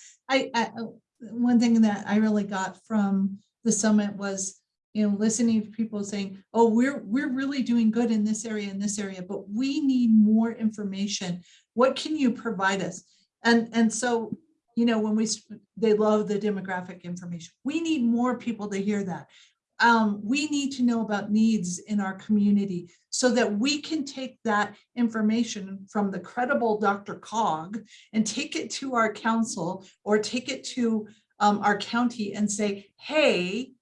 S9: I, I, oh, one thing that I really got from the summit was, you know, listening to people saying, oh, we're, we're really doing good in this area, in this area, but we need more information. What can you provide us? And, and so, you know, when we, they love the demographic information. We need more people to hear that. Um, we need to know about needs in our community so that we can take that information from the credible DRCOG and take it to our council or take it to um, our county and say, hey,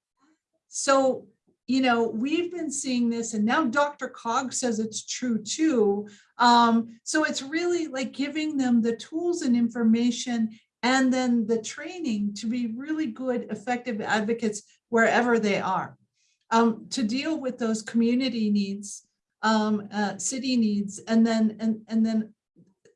S9: so, you know, we've been seeing this and now DRCOG says it's true too. Um, so it's really like giving them the tools and information and then the training to be really good, effective advocates wherever they are. Um, to deal with those community needs, um, uh, city needs, and then, and, and then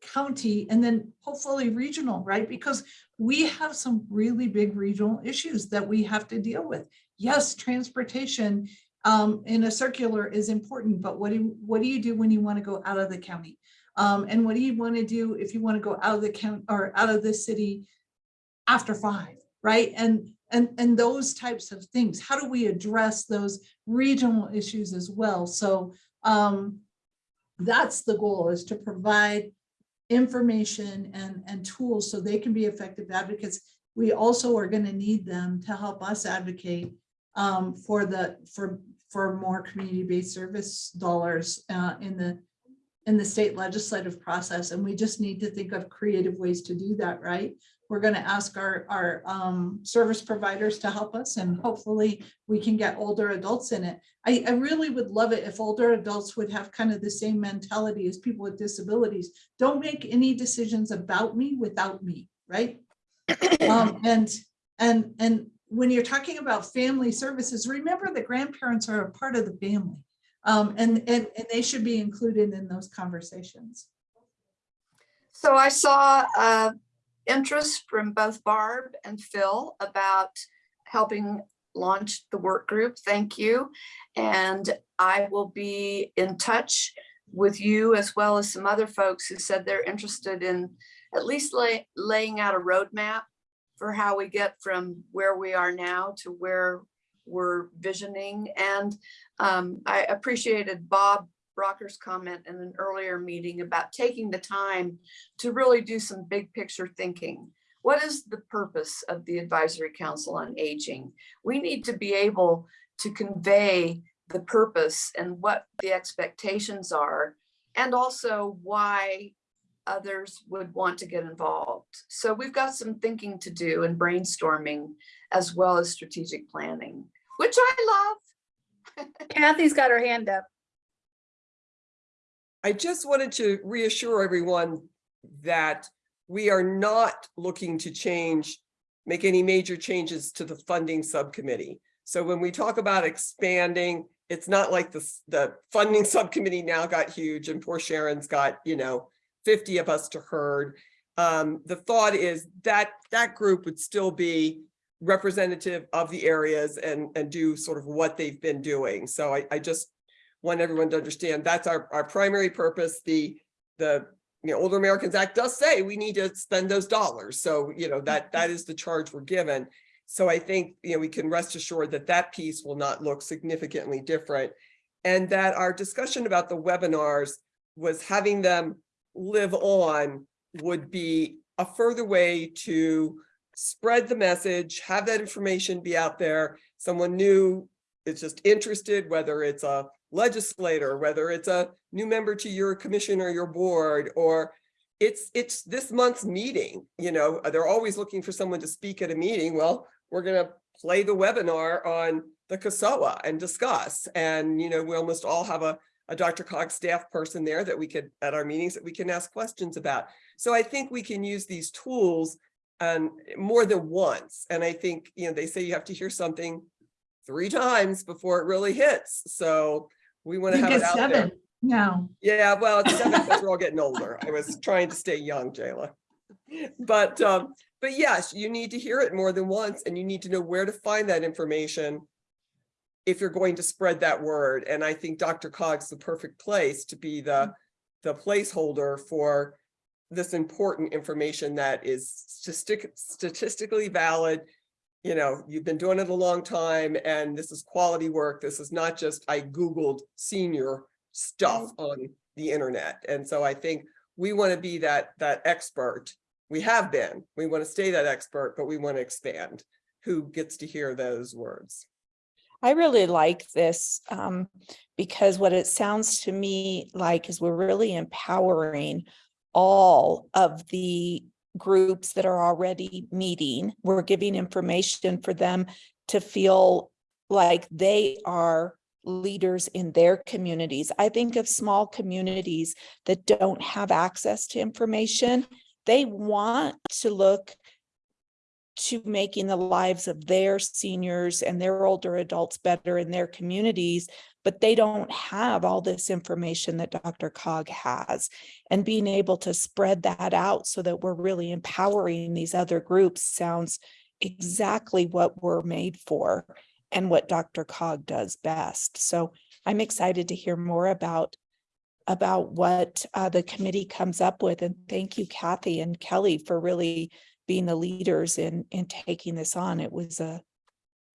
S9: county, and then hopefully regional, right? Because we have some really big regional issues that we have to deal with. Yes, transportation um, in a circular is important, but what do, what do you do when you want to go out of the county? Um, and what do you want to do if you want to go out of the county or out of the city after five, right? And, and, and those types of things. How do we address those regional issues as well? So um, that's the goal is to provide information and, and tools so they can be effective advocates. We also are going to need them to help us advocate um, for the, for, for more community-based service dollars uh, in the, in the state legislative process. And we just need to think of creative ways to do that, right? We're going to ask our, our um, service providers to help us and hopefully we can get older adults in it. I, I really would love it if older adults would have kind of the same mentality as people with disabilities. Don't make any decisions about me without me, right? Um, and, and, and when you're talking about family services, remember the grandparents are a part of the family. Um, and, and, and they should be included in those conversations.
S14: So I saw uh, interest from both Barb and Phil about helping launch the work group. Thank you. And I will be in touch with you as well as some other folks who said they're interested in at least lay, laying out a roadmap for how we get from where we are now to where we're visioning. And um, I appreciated Bob Brocker's comment in an earlier meeting about taking the time to really do some big picture thinking. What is the purpose of the Advisory Council on Aging? We need to be able to convey the purpose and what the expectations are, and also why others would want to get involved. So we've got some thinking to do and brainstorming as well as strategic planning, which I love.
S1: Kathy's got her hand up.
S4: I just wanted to reassure everyone that we are not looking to change, make any major changes to the funding subcommittee. So when we talk about expanding, it's not like the, the funding subcommittee now got huge and poor Sharon's got, you know, 50 of us to herd. Um, the thought is that that group would still be representative of the areas and, and do sort of what they've been doing. So I, I just want everyone to understand that's our, our primary purpose. The, the, you know, Older Americans Act does say we need to spend those dollars. So, you know, that, that is the charge we're given. So I think, you know, we can rest assured that that piece will not look significantly different. And that our discussion about the webinars was having them live on would be a further way to spread the message, have that information be out there. Someone new is just interested, whether it's a legislator, whether it's a new member to your commission or your board, or it's it's this month's meeting, you know, uh, they're always looking for someone to speak at a meeting. Well, we're gonna play the webinar on the CASOA and discuss. And, you know, we almost all have a, a DRCOG staff person there that we could, at our meetings, that we can ask questions about. So I think we can use these tools and more than once. And I think, you know, they say you have to hear something three times before it really hits. So we want to have it out there.
S9: seven now.
S4: Yeah, well, it's seven because we're all getting older. I was trying to stay young, Jayla. But, um, but yes, you need to hear it more than once and you need to know where to find that information if you're going to spread that word. And I think DRCOG's the perfect place to be the, the placeholder for this important information that is statistically valid. You know, you've been doing it a long time and this is quality work. This is not just I Googled senior stuff on the internet. And so I think we want to be that, that expert. We have been, we want to stay that expert, but we want to expand who gets to hear those words.
S2: I really like this um, because what it sounds to me like is we're really empowering all of the groups that are already meeting. We're giving information for them to feel like they are leaders in their communities. I think of small communities that don't have access to information. They want to look to making the lives of their seniors and their older adults better in their communities, but they don't have all this information that DRCOG has. And being able to spread that out so that we're really empowering these other groups sounds exactly what we're made for and what DRCOG does best. So I'm excited to hear more about about what uh, the committee comes up with. And thank you, Kathy and Kelly, for really being the leaders in in taking this on. It was a,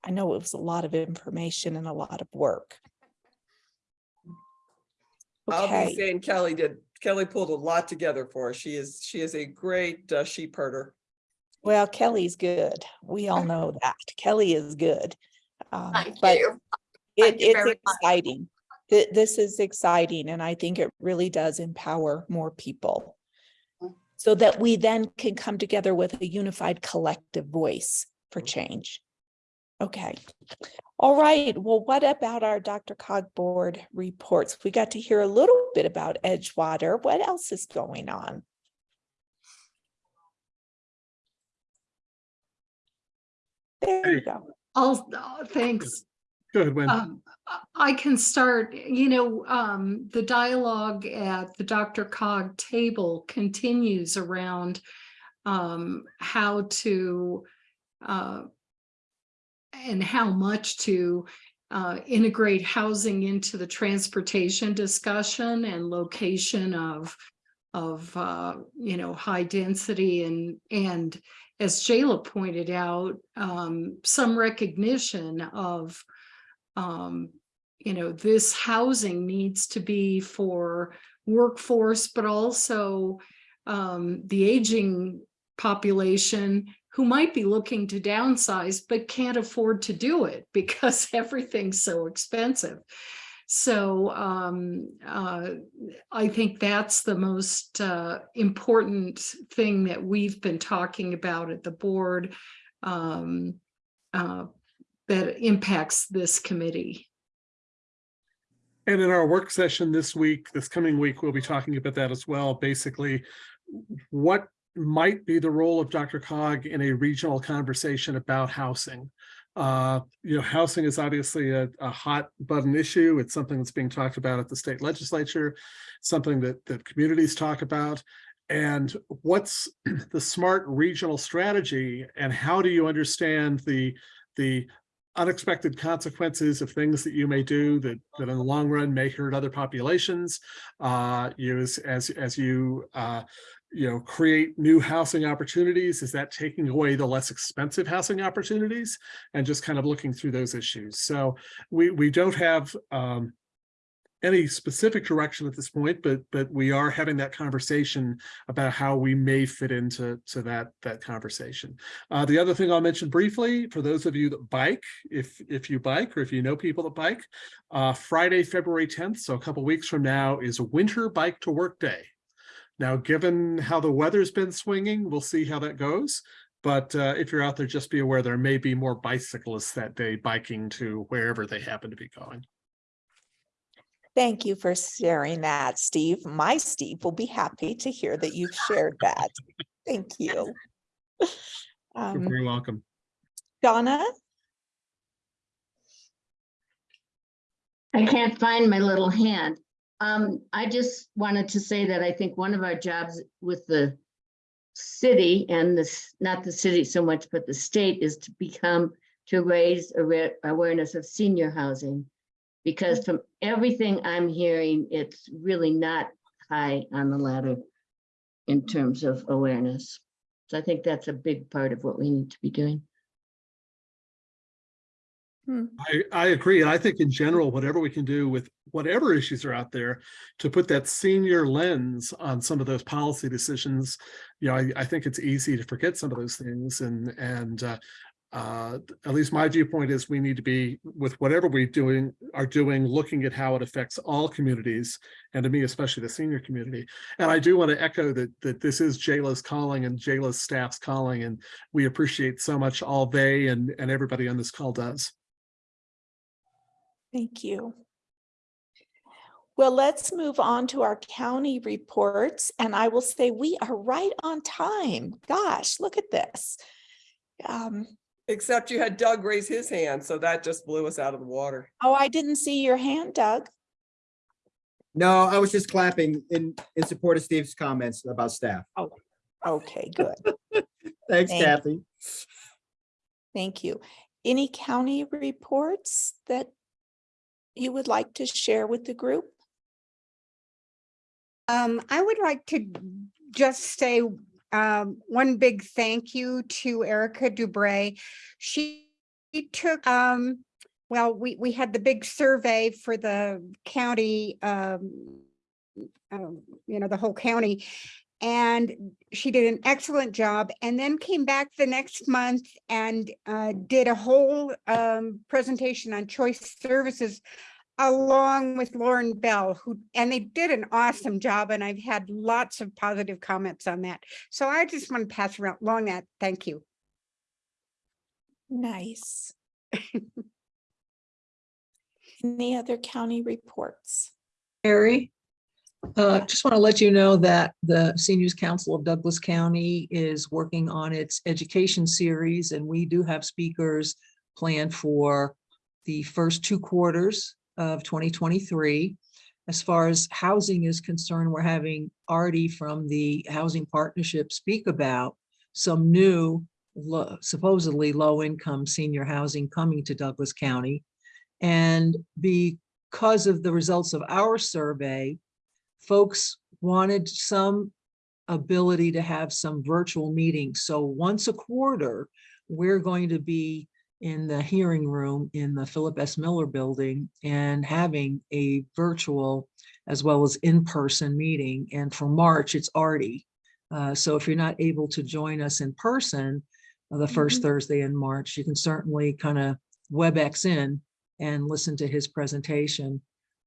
S2: I know it was a lot of information and a lot of work.
S4: I'll be saying Kelly did, Kelly pulled a lot together for us. She is, she is a great uh, sheep herder.
S2: well, Kelly's good. We all know that. Kelly is good. Um,
S14: Thank
S2: but
S14: you.
S2: It,
S14: Thank you
S2: it's
S14: very much.
S2: exciting. Th- This is exciting and I think it really does empower more people. So that we then can come together with a unified collective voice for change. Okay. All right. Well, what about our DRCOG board reports? We got to hear a little bit about Edgewater. What else is going on? There you go.
S13: I'll, uh, thanks.
S16: Go ahead, Wayne.
S13: Um, I- I can start, you know, um, the dialogue at the DRCOG table continues around um, how to uh, and how much to uh, integrate housing into the transportation discussion and location of of, uh, you know, high density and, and as Jayla pointed out, um, some recognition of um, you know, this housing needs to be for workforce, but also um, the aging population who might be looking to downsize but can't afford to do it because everything's so expensive. So um, uh, I think that's the most uh, important thing that we've been talking about at the board um, uh, that impacts this committee.
S16: And in our work session this week, this coming week, we'll be talking about that as well. Basically, what might be the role of DRCOG in a regional conversation about housing? Uh, you know, housing is obviously a, a hot button issue. It's something that's being talked about at the state legislature, something that, that communities talk about. And what's the smart regional strategy and how do you understand the, the unexpected consequences of things that you may do that, that in the long run may hurt other populations. Uh, you as, as, as you, uh, you know, create new housing opportunities, is that taking away the less expensive housing opportunities? And just kind of looking through those issues. So we, we don't have, um, any specific direction at this point, but but we are having that conversation about how we may fit into to that that conversation. Uh, the other thing I'll mention briefly for those of you that bike, if if you bike or if you know people that bike, uh, Friday, February 10th, so a couple weeks from now, is a Winter Bike to Work Day. Now, given how the weather's been swinging, we'll see how that goes. But uh, if you're out there, just be aware there may be more bicyclists that day biking to wherever they happen to be going.
S2: Thank you for sharing that, Steve. My Steve will be happy to hear that you've shared that. Thank you.
S16: You're
S2: Um,
S16: very welcome.
S2: Donna,
S17: I can't find my little hand. Um, I just wanted to say that I think one of our jobs with the city and this, not the city so much, but the state is to become, to raise awareness of senior housing. Because from everything I'm hearing, it's really not high on the ladder in terms of awareness. So I think that's a big part of what we need to be doing.
S16: I, I agree. And I think in general, whatever we can do with whatever issues are out there to put that senior lens on some of those policy decisions, you know, I, I think it's easy to forget some of those things and, and uh, uh, at least my viewpoint is we need to be with whatever we doing are doing, looking at how it affects all communities and to me, especially the senior community. And I do want to echo that that this is Jayla's calling and Jayla's staff's calling, and we appreciate so much all they and and everybody on this call does.
S2: Thank you. Well, let's move on to our county reports, and I will say we are right on time. Gosh, look at this. Um,
S4: Except you had Doug raise his hand, so that just blew us out of the water.
S2: oh, I didn't see your hand, Doug.
S15: No, I was just clapping in, in support of Steve's comments about staff.
S2: Oh, Okay, good.
S15: Thanks,
S2: Thank-
S15: Kathy.
S2: Thank you. Any county reports that you would like to share with the group?
S18: Um, I would like to just say um, one big thank you to Erica Dubray. She took, um, well, we, we had the big survey for the county, um, um, you know, the whole county. And she did an excellent job and then came back the next month and uh, did a whole um, presentation on choice services along with Lauren Bell, who, and they did an awesome job, and I've had lots of positive comments on that. So I just want to pass around along that. Thank you.
S2: Nice. Any other county reports?
S3: Harry, uh, just want to let you know that the Seniors Council of Douglas County is working on its education series, and we do have speakers planned for the first two quarters of 2023. As far as housing is concerned, we're having Artie from the Housing Partnership speak about some new lo- supposedly low-income senior housing coming to Douglas County. And because of the results of our survey, folks wanted some ability to have some virtual meetings. So once a quarter, we're going to be in the hearing room in the Philip S. Miller Building and having a virtual as well as in-person meeting. And for March, it's Artie. Uh, so if you're not able to join us in person, uh, the first Thursday in March, you can certainly kind of WebEx in and listen to his presentation.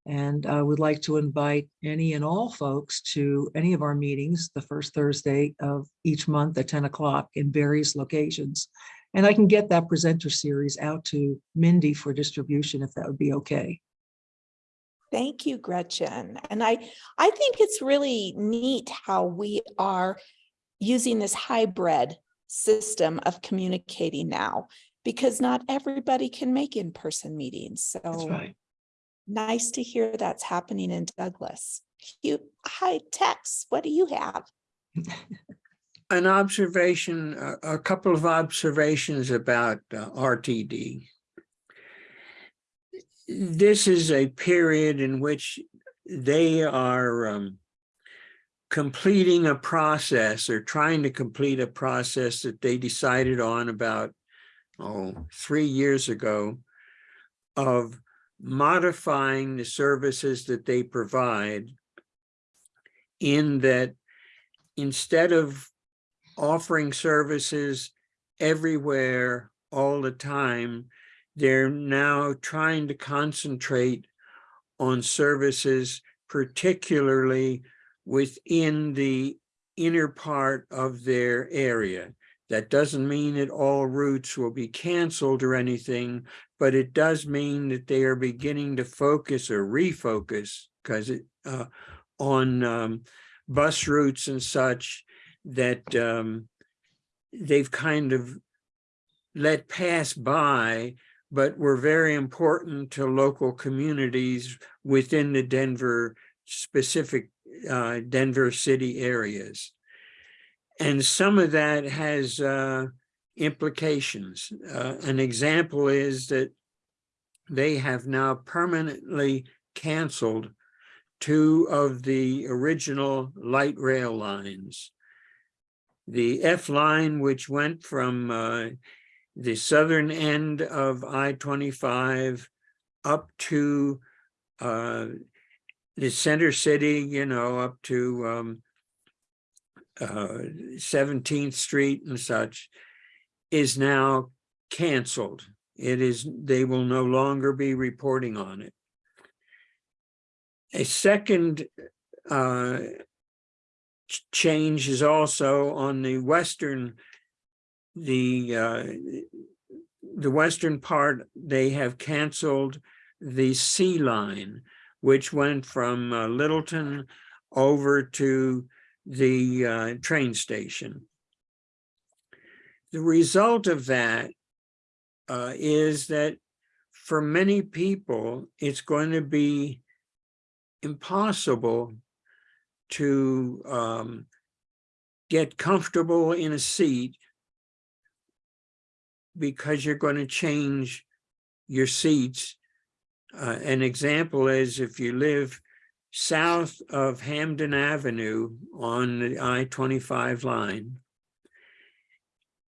S3: And I would like to invite any and all folks to any of our meetings, the first Thursday of each month at 10 o'clock in various locations. And I can get that presenter series out to Mindy for distribution if that would be okay.
S2: Thank you, Gretchen. And I, I think it's really neat how we are using this hybrid system of communicating now because not everybody can make in-person meetings. So
S3: right.
S2: nice to hear that's happening in Douglas. You, hi, Tex, what do you have?
S19: An observation, a, couple of observations about uh, RTD. This is a period in which they are um, completing a process or trying to complete a process that they decided on about, oh, three years ago of modifying the services that they provide in that instead of offering services everywhere all the time, they're now trying to concentrate on services, particularly within the inner part of their area. That doesn't mean that all routes will be canceled or anything, but it does mean that they are beginning to focus or refocus because it uh, on um, bus routes and such that um, they've kind of let pass by, but were very important to local communities within the Denver specific uh, Denver city areas. And some of that has uh, implications. Uh, an example is that they have now permanently canceled two of the original light rail lines. The F line, which went from uh, the southern end of I-25 up to uh, the center city, you know, up to um, uh, 17th Street and such, is now canceled. It is, they will no longer be reporting on it. A second uh, change is also on the western, the uh, the western part, they have canceled the C Line, which went from uh, Littleton over to the uh, train station. The result of that uh, is that for many people, it's going to be impossible to um, get comfortable in a seat because you're going to change your seats. Uh, an example is if you live south of Hampden Avenue on the I-25 line,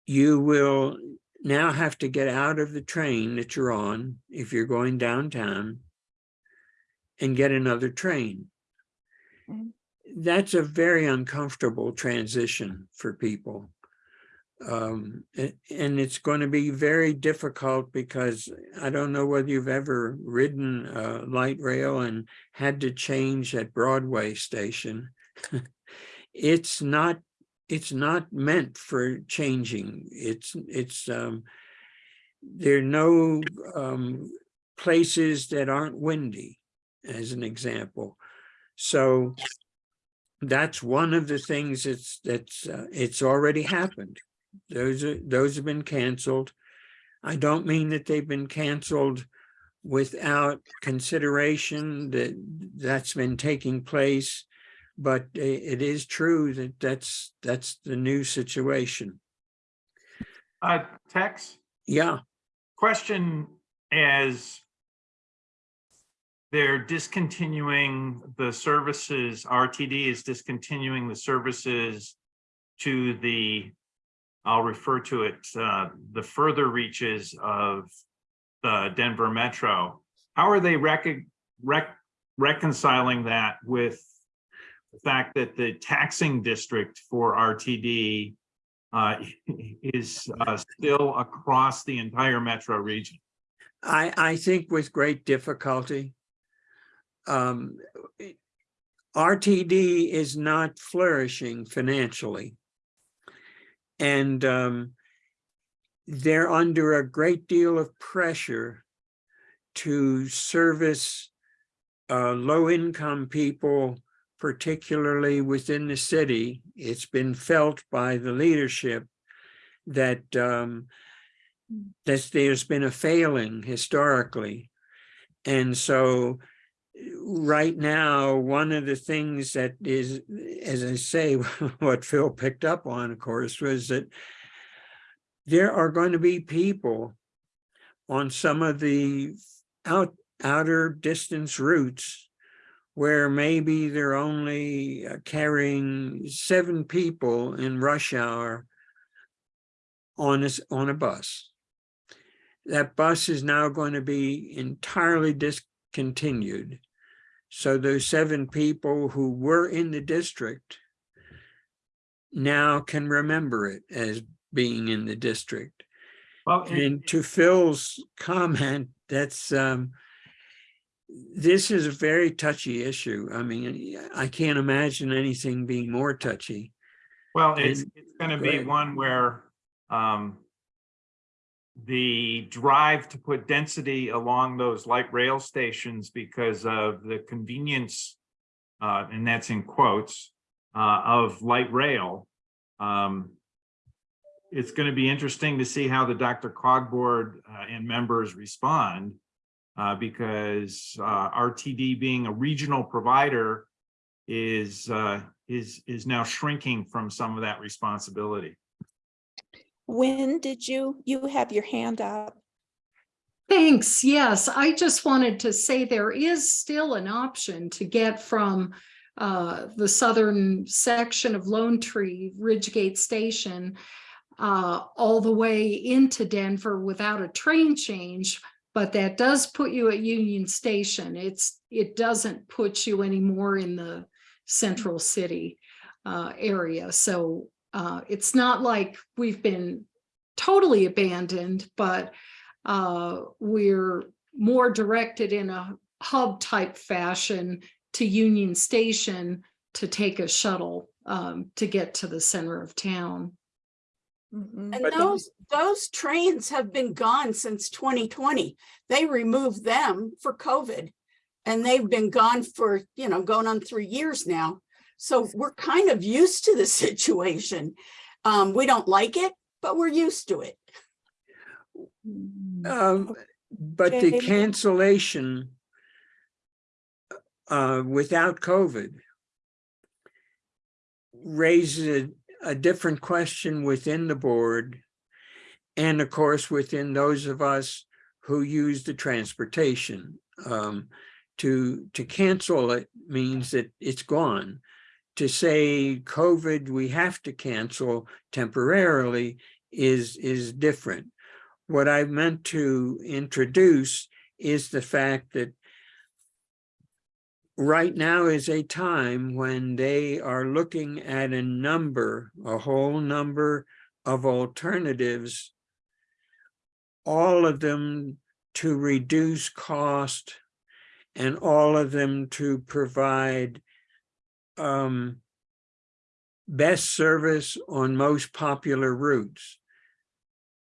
S19: you will now have to get out of the train that you're on if you're going downtown and get another train. That's a very uncomfortable transition for people. Um, and it's going to be very difficult because I don't know whether you've ever ridden a light rail and had to change at Broadway station. It's not, it's not meant for changing. It's, it's, um, there are no, um, places that aren't windy, as an example. So that's one of the things that's, that's, uh, it's already happened. Those are, those have been canceled. I don't mean that they've been canceled without consideration that that's been taking place. But it is true that that's, that's the new situation.
S11: Uh, Tex,
S19: Yeah,
S11: question as they're discontinuing the services, RTD is discontinuing the services to the, I'll refer to it, uh, the further reaches of the Denver Metro. How are they rec- rec- reconciling that with the fact that the taxing district for RTD uh, is uh, still across the entire metro region?
S19: I, I think with great difficulty. Um, RTD is not flourishing financially. And um, they're under a great deal of pressure to service uh, low-income people, particularly within the city. It's been felt by the leadership that um, that there's been a failing historically. And so right now, one of the things that is, as I say, what Phil picked up on, of course, was that there are going to be people on some of the out outer distance routes where maybe they're only uh, carrying seven people in rush hour on this on a bus. That bus is now going to be entirely discontinued. So those seven people who were in the district now can remember it as being in the district.
S11: Well, and-
S19: And to Phil's comment, that's um, this is a very touchy issue. I mean, I can't imagine anything being more touchy.
S11: Well, it's, it's gonna be
S19: ahead.
S11: one where, um, the drive to put density along those light rail stations because of the convenience, uh, and that's in quotes, uh, of light rail. Um, it's gonna be interesting to see how the DRCOG board, uh, and members respond. Uh, because, uh, RTD being a regional provider is, uh, is, is now shrinking from some of that responsibility.
S2: When did you, you have your hand up?
S13: Thanks. Yes, I just wanted to say there is still an option to get from uh, the southern section of Lone Tree, Ridgegate Station, uh, all the way into Denver without a train change. But that does put you at Union Station. It's, it doesn't put you anymore in the central city uh, area. So uh, it's not like we've been totally abandoned, but uh, we're more directed in a hub type fashion to Union Station to take a shuttle um, to get to the center of town.
S1: And those, those trains have been gone since twenty twenty. They removed them for COVID. And they've been gone for, you know, going on three years now. So we're kind of used to the situation. Um, we don't like it, but we're used to it.
S19: Um, but the cancellation uh, without COVID raises a, a different question within the board. And of course, within those of us who use the transportation. Um, to, to cancel it means that it's gone. To say COVID, we have to cancel temporarily is, is different. What I meant to introduce is the fact that right now is a time when they are looking at a number, a whole number of alternatives, all of them to reduce cost and all of them to provide um, best service on most popular routes.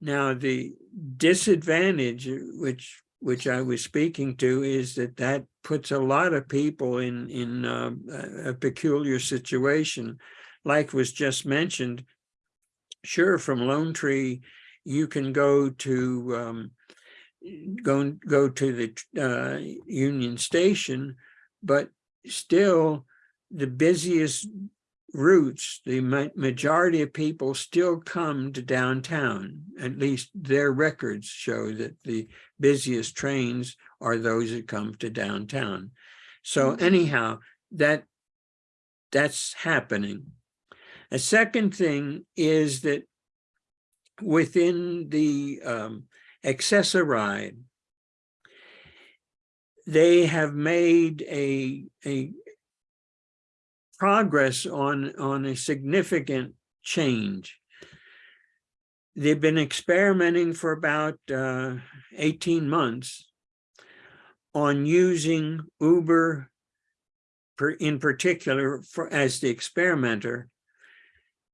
S19: Now, the disadvantage, which which I was speaking to, is that that puts a lot of people in in uh, a peculiar situation, like was just mentioned. Sure, from Lone Tree, you can go to um, go go to the uh, Union Station, but still the busiest routes, the ma majority of people still come to downtown. At least their records show that the busiest trains are those that come to downtown. So anyhow, that that's happening. A second thing is that within the um, Access-a-Ride, they have made a, a progress on, on a significant change. They've been experimenting for about uh, 18 months on using Uber per, in particular for, as the experimenter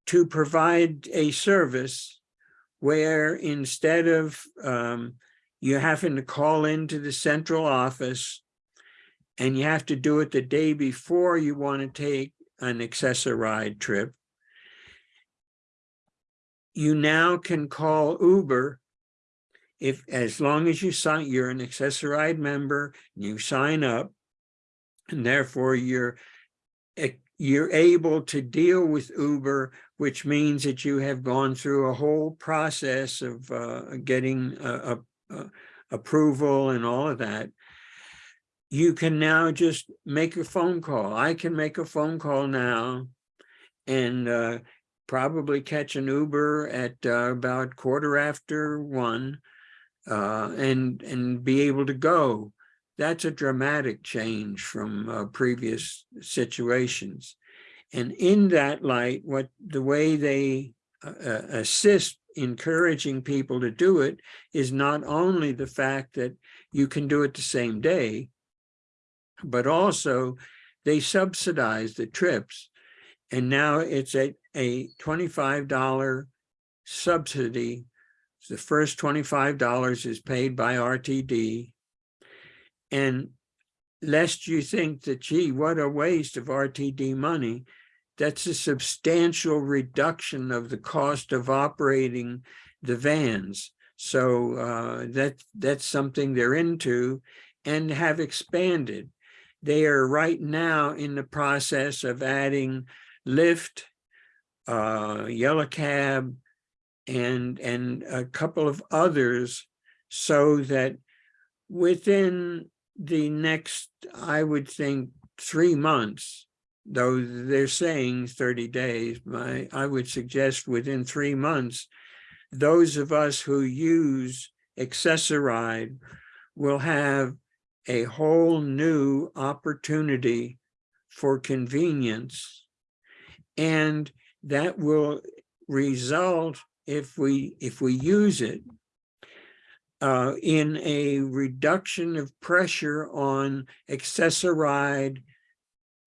S19: to provide a service where instead of um, you having to call into the central office and you have to do it the day before you want to take an Access-a-Ride trip, you now can call Uber if as long as you sign, you're an Access-a-Ride member, you sign up, and therefore you're eh, you're able to deal with Uber, which means that you have gone through a whole process of uh, getting uh, a, a approval and all of that. You can now just make a phone call. I can make a phone call now and uh, probably catch an Uber at uh, about quarter after one uh, and, and be able to go that's a dramatic change from uh, previous situations. And in that light, what the way they uh, assist encouraging people to do it is not only the fact that you can do it the same day, but also they subsidize the trips. And now it's at a $25 subsidy. The first $25 is paid by RTD and lest you think that, gee, what a waste of RTD money, that's a substantial reduction of the cost of operating the vans. So uh, that that's something they're into and have expanded. They are right now in the process of adding Lyft, uh, Yellow Cab, and, and a couple of others so that within the next, I would think, three months, though they're saying 30 days, my, I would suggest within three months, those of us who use Access-a-Ride will have a whole new opportunity for convenience. And that will result if we, if we use it uh, in a reduction of pressure on Access-a-Ride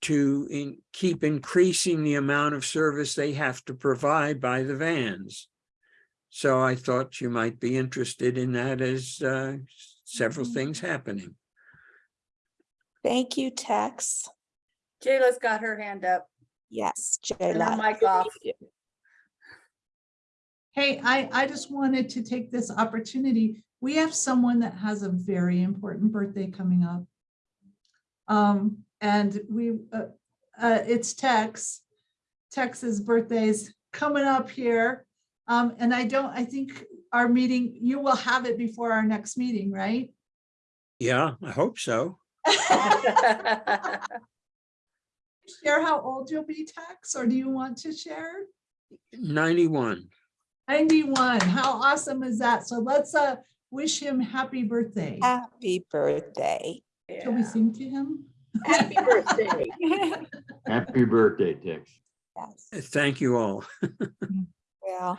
S19: to in, keep increasing the amount of service they have to provide by the vans. So I thought you might be interested in that as uh, several things happening.
S2: Thank you, Tex.
S14: Jayla's got her hand up.
S2: Yes,
S14: And her
S2: Jayla.
S14: mic off.
S9: Hey, I, I just wanted to take this opportunity. We have someone that has a very important birthday coming up. Um, and we, uh, uh, it's Tex. Tex's birthday's coming up here. Um, and I don't, I think our meeting, you will have it before our next meeting, right?
S19: Yeah, I hope so.
S9: Share how old you'll be, Tex, or do you want to share?
S19: 91.
S9: 91, how awesome is that? So let's, uh, wish him happy birthday.
S2: Happy birthday.
S9: Shall we sing to him?
S14: Happy birthday.
S6: Happy birthday, Tex.
S2: Yes.
S19: Thank you all.
S2: Well,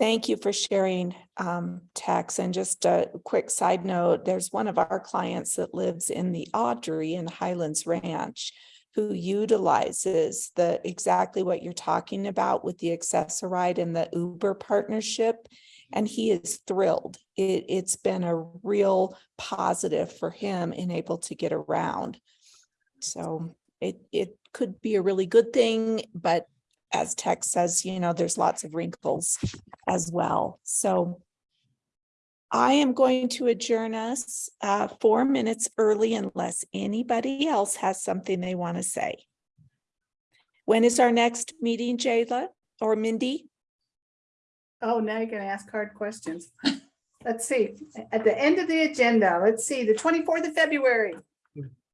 S2: thank you for sharing, um, Tex. And just a quick side note, there's one of our clients that lives in the Audrey in Highlands Ranch who utilizes the, exactly what you're talking about with the Access-a-Ride and the Uber partnership. And he is thrilled. It, it's been a real positive for him in able to get around. So it, it could be a really good thing, but as Tex says, you know, there's lots of wrinkles as well. So I am going to adjourn us uh, four minutes early unless anybody else has something they want to say. When is our next meeting, Jayla or Mindy?
S5: Oh, now you're gonna ask hard questions. Let's see, at the end of the agenda, let's see, the twenty-fourth of February.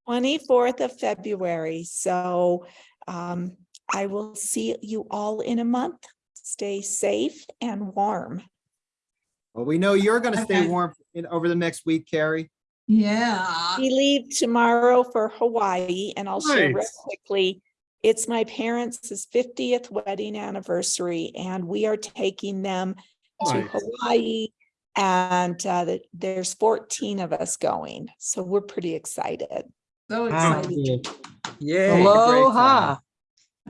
S2: Twenty-fourth of February. So um, I will see you all in a month. Stay safe and warm.
S15: Well, we know you're gonna stay
S9: Okay.
S15: warm in, over the next week, Carrie.
S9: Yeah.
S2: We leave tomorrow for Hawaii and I'll share real quickly. It's my parents' fiftieth wedding anniversary and we are taking them to Hawaii. And uh, the- there's fourteen of us going, so we're pretty excited.
S9: So
S15: Wow.
S9: excited.
S19: Yay. great
S7: Aloha.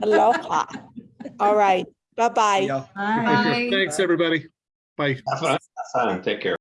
S19: Time.
S2: Aloha. All right, bye-bye.
S15: Yeah.
S9: Bye.
S16: Thanks, everybody. Bye.
S6: Have fun. Have fun. Take care.